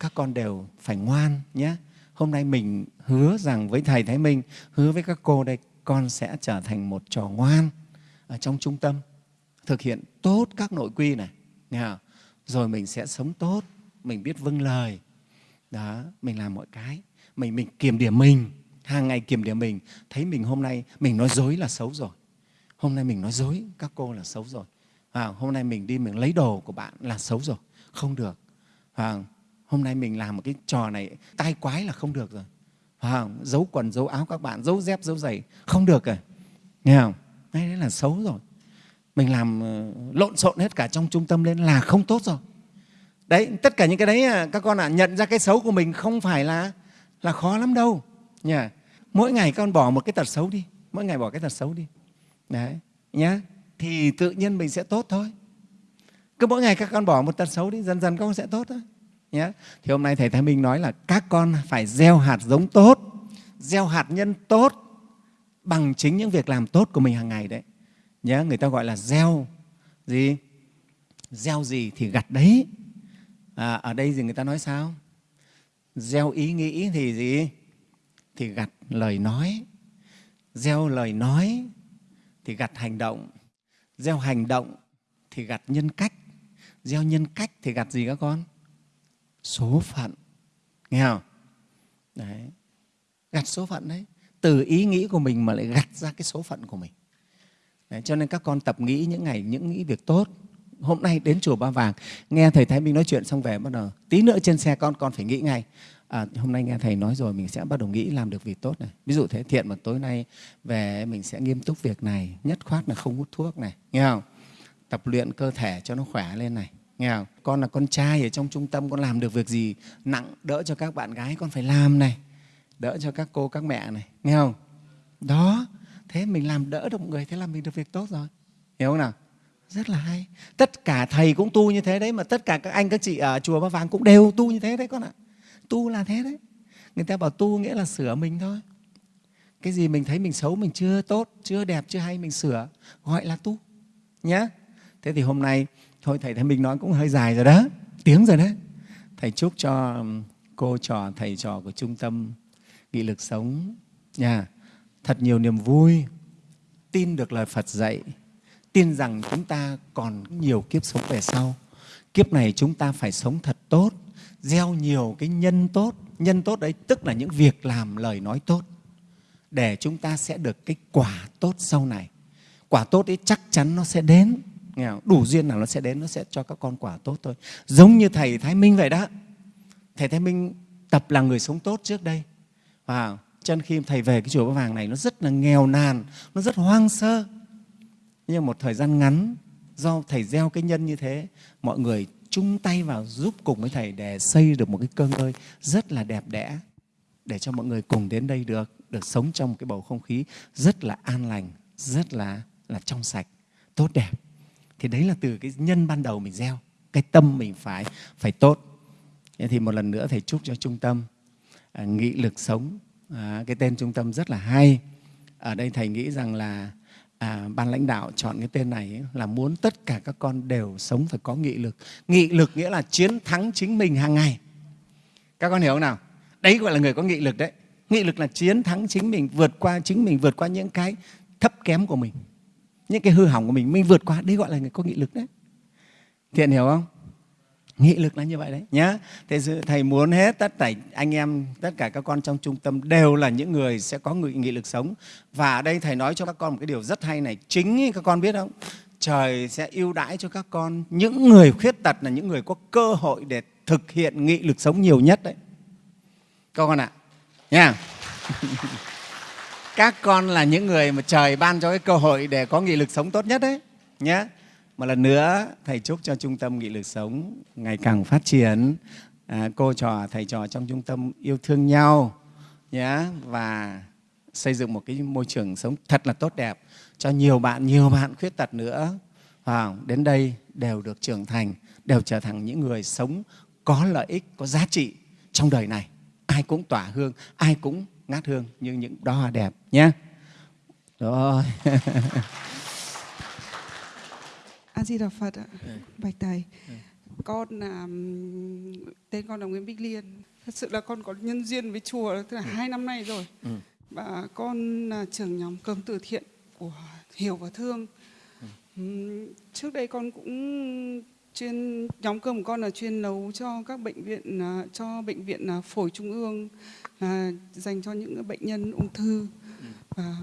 các con đều phải ngoan nhé. Hôm nay mình hứa rằng với thầy thái minh, hứa với các cô đây, con sẽ trở thành một trò ngoan ở trong trung tâm, thực hiện tốt các nội quy này, nghe không? rồi mình sẽ sống tốt, mình biết vâng lời. Đó, mình làm mọi cái. Mình mình kiểm điểm mình, hàng ngày kiểm điểm mình. Thấy mình hôm nay, mình nói dối là xấu rồi. Hôm nay mình nói dối, các cô là xấu rồi à, hôm nay mình đi mình lấy đồ của bạn là xấu rồi. Không được. À, hôm nay mình làm một cái trò này tai quái là không được rồi. À, giấu quần giấu áo các bạn giấu dép giấu giày không được rồi. Nghe không? Đấy, đấy là xấu rồi. Mình làm ờ, lộn xộn hết cả trong trung tâm lên là không tốt rồi. Đấy tất cả những cái đấy à, các con ạ à, nhận ra cái xấu của mình không phải là là khó lắm đâu. Nha mỗi ngày con bỏ một cái tật xấu đi mỗi ngày bỏ cái tật xấu đi. Đấy nhá thì tự nhiên mình sẽ tốt thôi. Cứ mỗi ngày các con bỏ một tật xấu đi dần dần các con sẽ tốt thôi. Nhé thì hôm nay thầy thái minh nói là các con phải gieo hạt giống tốt gieo hạt nhân tốt bằng chính những việc làm tốt của mình hàng ngày đấy. Nhé người ta gọi là gieo gì? Gieo gì thì gặt đấy. À, ở đây thì người ta nói sao? Gieo ý nghĩ thì gì? Thì gặt lời nói. Gieo lời nói thì gặt hành động gieo hành động thì gặt nhân cách. Gieo nhân cách thì gặt gì các con? Số phận. Nghe không? Đấy. Gặt số phận đấy. Từ ý nghĩ của mình mà lại gặt ra cái số phận của mình. Đấy, cho nên các con tập nghĩ những ngày những nghĩ việc tốt. Hôm nay đến chùa Ba Vàng nghe thầy Thái Minh nói chuyện xong về bắt đầu. Tí nữa trên xe con con phải nghĩ ngay à, hôm nay nghe thầy nói rồi mình sẽ bắt đầu nghĩ làm được việc tốt này. Ví dụ thế thiện mà tối nay về mình sẽ nghiêm túc việc này nhất khoát là không hút thuốc này nghe không? Tập luyện cơ thể cho nó khỏe lên này nghe không? Con là con trai ở trong trung tâm con làm được việc gì nặng đỡ cho các bạn gái con phải làm này đỡ cho các cô các mẹ này nghe không? Đó thế mình làm đỡ được một người thế là mình được việc tốt rồi. Hiểu không nào? Rất là hay. Tất cả thầy cũng tu như thế đấy mà tất cả các anh các chị ở chùa ba vàng cũng đều tu như thế đấy con ạ tu là thế đấy. Người ta bảo tu nghĩa là sửa mình thôi. Cái gì mình thấy mình xấu mình chưa tốt chưa đẹp chưa hay mình sửa gọi là tu nhé thế thì hôm nay thôi thầy thấy mình nói cũng hơi dài rồi đó tiếng rồi đấy. Thầy chúc cho um, cô trò thầy trò của trung tâm nghị lực sống nhà thật nhiều niềm vui, tin được lời Phật dạy, tin rằng chúng ta còn nhiều kiếp sống về sau. Kiếp này chúng ta phải sống thật tốt, gieo nhiều cái nhân tốt. Nhân tốt đấy tức là những việc làm, lời nói tốt để chúng ta sẽ được cái quả tốt sau này. Quả tốt ấy chắc chắn nó sẽ đến. Nghe không? Đủ duyên nào nó sẽ đến, nó sẽ cho các con quả tốt thôi. Giống như Thầy Thái Minh vậy đó. Thầy Thái Minh tập là người sống tốt trước đây. Và chân khi Thầy về cái chùa Ba Vàng này nó rất là nghèo nàn, nó rất hoang sơ. Nhưng một thời gian ngắn, do Thầy gieo cái nhân như thế, mọi người chung tay vào giúp cùng với Thầy để xây được một cái cơ ngơi rất là đẹp đẽ để cho mọi người cùng đến đây được được sống trong một cái bầu không khí rất là an lành, rất là là trong sạch, tốt đẹp. Thì đấy là từ cái nhân ban đầu mình gieo, cái tâm mình phải phải tốt. Thì một lần nữa thầy chúc cho trung tâm à, nghị lực sống. À, cái tên trung tâm rất là hay. Ở đây thầy nghĩ rằng là à, ban lãnh đạo chọn cái tên này ấy, là muốn tất cả các con đều sống phải có nghị lực. Nghị lực nghĩa là chiến thắng chính mình hàng ngày. Các con hiểu không nào? Đấy gọi là người có nghị lực đấy. Nghị lực là chiến thắng chính mình, vượt qua chính mình, vượt qua những cái thấp kém của mình. Những cái hư hỏng của mình, mình vượt qua, đấy gọi là người có nghị lực đấy. Thiện hiểu không? Nghị lực là như vậy đấy nhá. Thế thầy muốn hết tất cả anh em, tất cả các con trong trung tâm đều là những người sẽ có nghị, nghị lực sống. Và ở đây thầy nói cho các con một cái điều rất hay này, chính các con biết không? Trời sẽ ưu đãi cho các con những người khuyết tật là những người có cơ hội để thực hiện nghị lực sống nhiều nhất đấy. Các con ạ. À nha các con là những người mà trời ban cho cái cơ hội để có nghị lực sống tốt nhất đấy nhé một lần nữa thầy chúc cho trung tâm nghị lực sống ngày càng phát triển. À, cô trò thầy trò trong trung tâm yêu thương nhau nhé và xây dựng một cái môi trường sống thật là tốt đẹp cho nhiều bạn nhiều bạn khuyết tật nữa. À, đến đây đều được trưởng thành đều trở thành những người sống có lợi ích có giá trị trong đời này. Ai cũng tỏa hương ai cũng ngát hương như những đóa hoa đẹp nhé rồi. a di đà phật ạ ừ. bạch thầy ừ. con là tên con là nguyễn bích liên thật sự là con có nhân duyên với chùa tức là ừ. hai năm nay rồi ừ. và con là trưởng nhóm cơm từ thiện của hiểu và thương ừ. trước đây con cũng chuyên nhóm cơm của con là chuyên nấu cho các bệnh viện à, cho bệnh viện à, phổi trung ương là dành cho những bệnh nhân ung thư và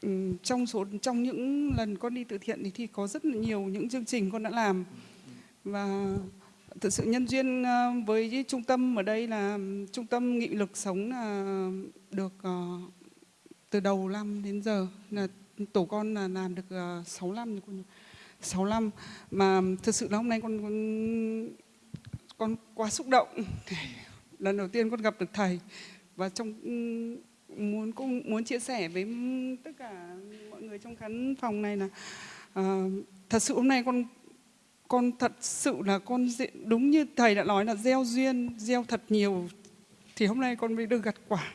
Ừ, trong số trong những lần con đi từ thiện thì, thì có rất là nhiều những chương trình con đã làm. Và thực sự nhân duyên ờ, với trung tâm ở đây là trung tâm nghị lực sống là được ờ, từ đầu năm đến giờ là tổ con là làm được ờ, 6 năm 65 mà thực sự là hôm nay con con, con quá xúc động. Lần đầu tiên con gặp được thầy. Và trong muốn cũng muốn chia sẻ với tất cả mọi người trong khán phòng này là uh, thật sự hôm nay con con thật sự là con đúng như thầy đã nói là gieo duyên gieo thật nhiều thì hôm nay con mới được gặt quả.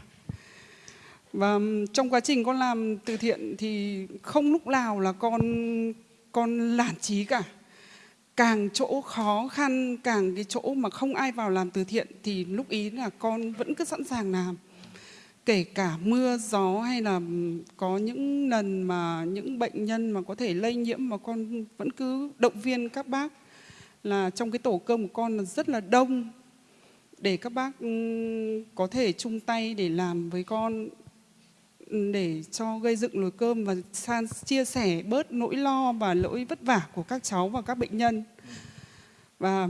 Và trong quá trình con làm từ thiện thì không lúc nào là con con lản trí cả. Càng chỗ khó khăn càng cái chỗ mà không ai vào làm từ thiện thì lúc ý là con vẫn cứ sẵn sàng làm kể cả mưa, gió hay là ừ, có những lần mà những bệnh nhân mà có thể lây nhiễm mà con vẫn cứ động viên các bác là trong cái tổ cơm của con là rất là đông. Để các bác ừ, có thể chung tay để làm với con ừ, để cho gây dựng nồi cơm và san chia sẻ bớt nỗi lo và lỗi vất vả của các cháu và các bệnh nhân. Và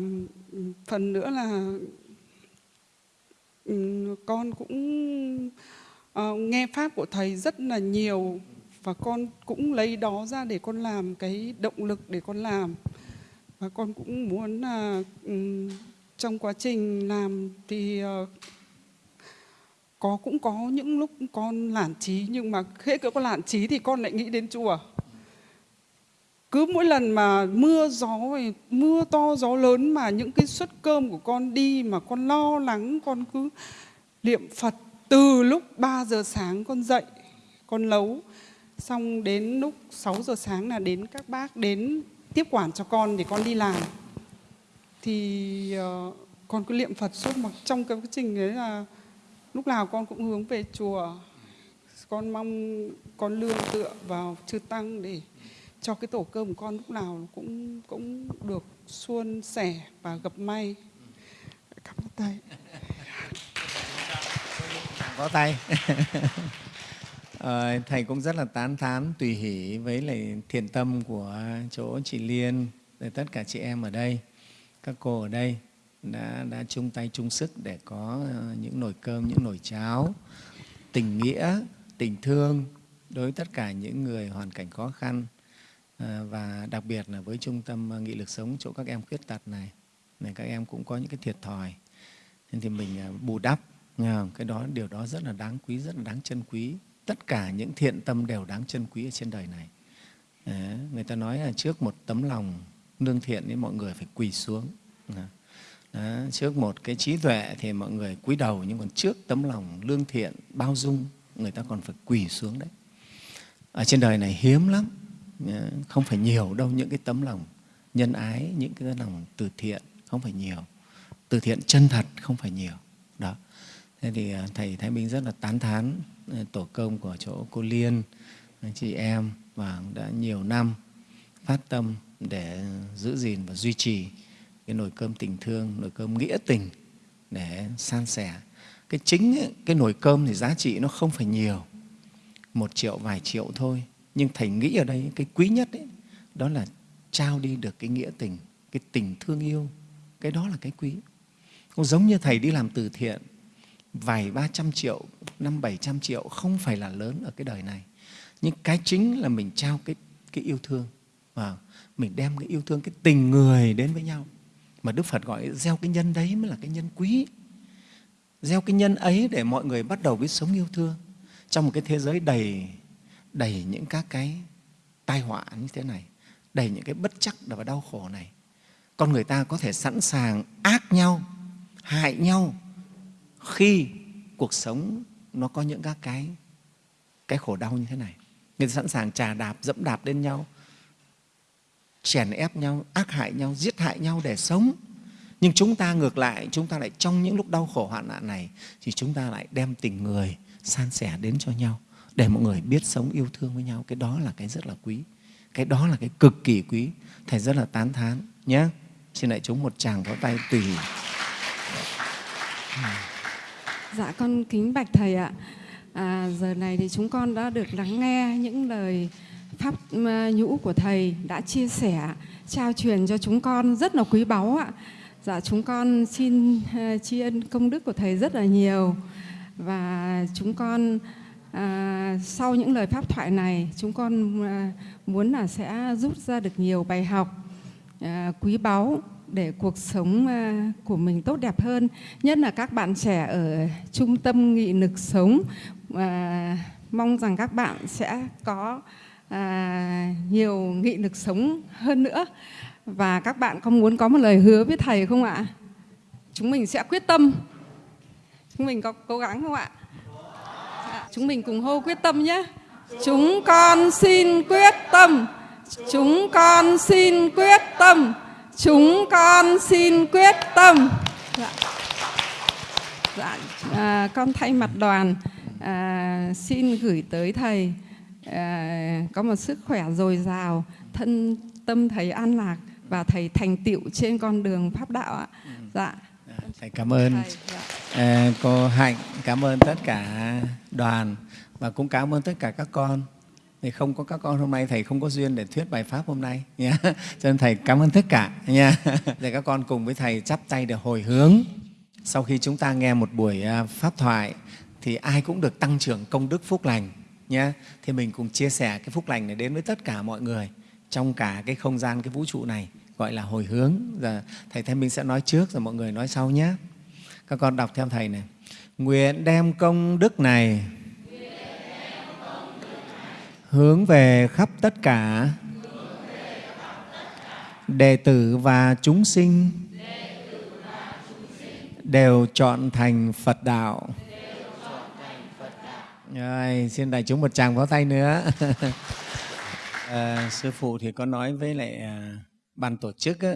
phần nữa là Ừ, con cũng uh, nghe pháp của thầy rất là nhiều và con cũng lấy đó ra để con làm cái động lực để con làm. Và con cũng muốn là um, trong quá trình làm thì uh, có cũng có những lúc con lản trí nhưng mà khi con lản trí thì con lại nghĩ đến chùa cứ mỗi lần mà mưa gió mưa to gió lớn mà những cái suất cơm của con đi mà con lo lắng con cứ niệm Phật từ lúc 3 giờ sáng con dậy con nấu. Xong đến lúc 6 giờ sáng là đến các bác đến tiếp quản cho con để con đi làm. Thì uh, con cứ niệm Phật suốt mà trong cái quá trình đấy là lúc nào con cũng hướng về chùa. Con mong con lương tựa vào chư tăng để cho cái tổ cơm của con lúc nào cũng cũng được suôn sẻ và gặp may. Cảm ơn thầy. Có tay. Ờ, thầy cũng rất là tán thán, tùy hỷ với lại thiện tâm của chỗ chị liên và tất cả chị em ở đây. Các cô ở đây đã đã chung tay chung sức để có ờ, những nồi cơm, những nồi cháo, tình nghĩa, tình thương đối với tất cả những người hoàn cảnh khó khăn. Ờ, và đặc biệt là với trung tâm ờ, nghị lực sống chỗ các em khuyết tật này này các em cũng có những cái thiệt thòi. Nên thì mình ờ, bù đắp cái đó điều đó rất là đáng quý rất là đáng trân quý. Tất cả những thiện tâm đều đáng trân quý ở trên đời này. Đấy, người ta nói là trước một tấm lòng lương thiện thì mọi người phải quỳ xuống. Đó, trước một cái trí tuệ thì mọi người cúi đầu nhưng còn trước tấm lòng lương thiện bao dung người ta còn phải quỳ xuống đấy. Ở trên đời này hiếm lắm. Ờ, không phải nhiều đâu những cái tấm lòng nhân ái những cái lòng từ thiện không phải nhiều. Từ thiện chân thật không phải nhiều. Đó. Thế thì ờ, thầy thái minh rất là tán thán ờ, tổ công của chỗ cô liên chị em và đã nhiều năm phát tâm để giữ gìn và duy trì cái nồi cơm tình thương nồi cơm nghĩa tình để san sẻ. Cái chính ấy, cái nồi cơm thì giá trị nó không phải nhiều một triệu vài triệu thôi nhưng thầy nghĩ ở đây cái quý nhất ấy, đó là trao đi được cái nghĩa tình cái tình thương yêu. Cái đó là cái quý. Cũng giống như thầy đi làm từ thiện vài ba trăm triệu năm bảy trăm triệu không phải là lớn ở cái đời này. Nhưng cái chính là mình trao cái cái yêu thương. Và mình đem cái yêu thương cái tình người đến với nhau. Mà đức phật gọi gieo cái nhân đấy mới là cái nhân quý. Gieo cái nhân ấy để mọi người bắt đầu biết sống yêu thương. Trong một cái thế giới đầy đầy những các cái tai họa như thế này, đầy những cái bất chắc và đau khổ này. Con người ta có thể sẵn sàng ác nhau, hại nhau khi cuộc sống nó có những các cái cái khổ đau như thế này. Người ta sẵn sàng trà đạp, dẫm đạp lên nhau, chèn ép nhau, ác hại nhau, giết hại nhau để sống. Nhưng chúng ta ngược lại, chúng ta lại trong những lúc đau khổ hoạn nạn này, thì chúng ta lại đem tình người san sẻ đến cho nhau để mọi người biết sống yêu thương với nhau cái đó là cái rất là quý cái đó là cái cực kỳ quý thầy rất là tán thán nhé xin lại chúng một tràng có tay tùy Dạ con kính bạch thầy ạ. À, giờ này thì chúng con đã được lắng nghe những lời pháp à, nhũ của thầy đã chia sẻ, trao truyền cho chúng con rất là quý báu ạ. Dạ chúng con xin à, tri ân công đức của thầy rất là nhiều và chúng con à, sau những lời pháp thoại này chúng con à, muốn là sẽ rút ra được nhiều bài học à, quý báu để cuộc sống à, của mình tốt đẹp hơn. Nhất là các bạn trẻ ở trung tâm nghị lực sống à, mong rằng các bạn sẽ có à, nhiều nghị lực sống hơn nữa. Và các bạn có muốn có một lời hứa với thầy không ạ? Chúng mình sẽ quyết tâm. Chúng mình có cố gắng không ạ? Chúng mình cùng hô quyết tâm nhé. Chúng con xin quyết tâm. Chúng con xin quyết tâm. Chúng con xin quyết tâm. Dạ, dạ à, con thay mặt đoàn à, xin gửi tới thầy à, có một sức khỏe dồi dào thân tâm thầy an lạc và thầy thành tựu trên con đường pháp đạo ạ. Dạ thầy cảm ơn. Thầy, dạ. à, cô hạnh cảm ơn tất cả đoàn và cũng cảm ơn tất cả các con. Thì không có các con hôm nay thầy không có duyên để thuyết bài pháp hôm nay nha. Cho nên thầy cảm ơn tất cả nha. Để các con cùng với thầy chắp tay để hồi hướng. Sau khi chúng ta nghe một buổi à, pháp thoại thì ai cũng được tăng trưởng công đức phúc lành nhé thì mình cùng chia sẻ cái phúc lành này đến với tất cả mọi người trong cả cái không gian cái vũ trụ này gọi là hồi hướng giờ thầy thanh minh sẽ nói trước rồi mọi người nói sau nhé các con đọc theo thầy này nguyện đem công đức này hướng về khắp tất cả đệ tử và chúng sinh đều chọn thành Phật đạo. Rồi, xin đại chúng một tràng pháo tay nữa. à, sư phụ thì có nói với lại à, ban tổ chức á,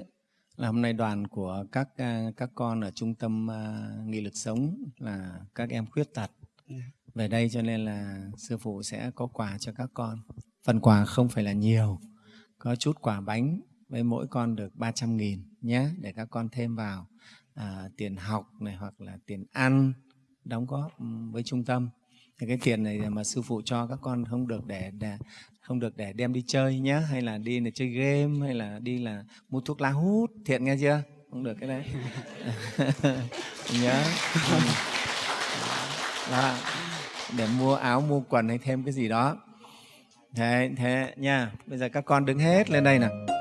là hôm nay đoàn của các à, các con ở trung tâm à, nghị lực sống là các em khuyết tật về đây cho nên là sư phụ sẽ có quà cho các con. Phần quà không phải là nhiều, có chút quả bánh với mỗi con được 300 nghìn nhé để các con thêm vào à, tiền học này hoặc là tiền ăn đóng góp với trung tâm. Thì cái tiền này mà sư phụ cho các con không được để, để không được để đem đi chơi nhé hay là đi là chơi game, hay là đi là mua thuốc lá hút thiện nghe chưa? Không được cái đấy. Nhớ. Đó. để mua áo, mua quần hay thêm cái gì đó. Thế thế nha. Bây giờ các con đứng hết lên đây nào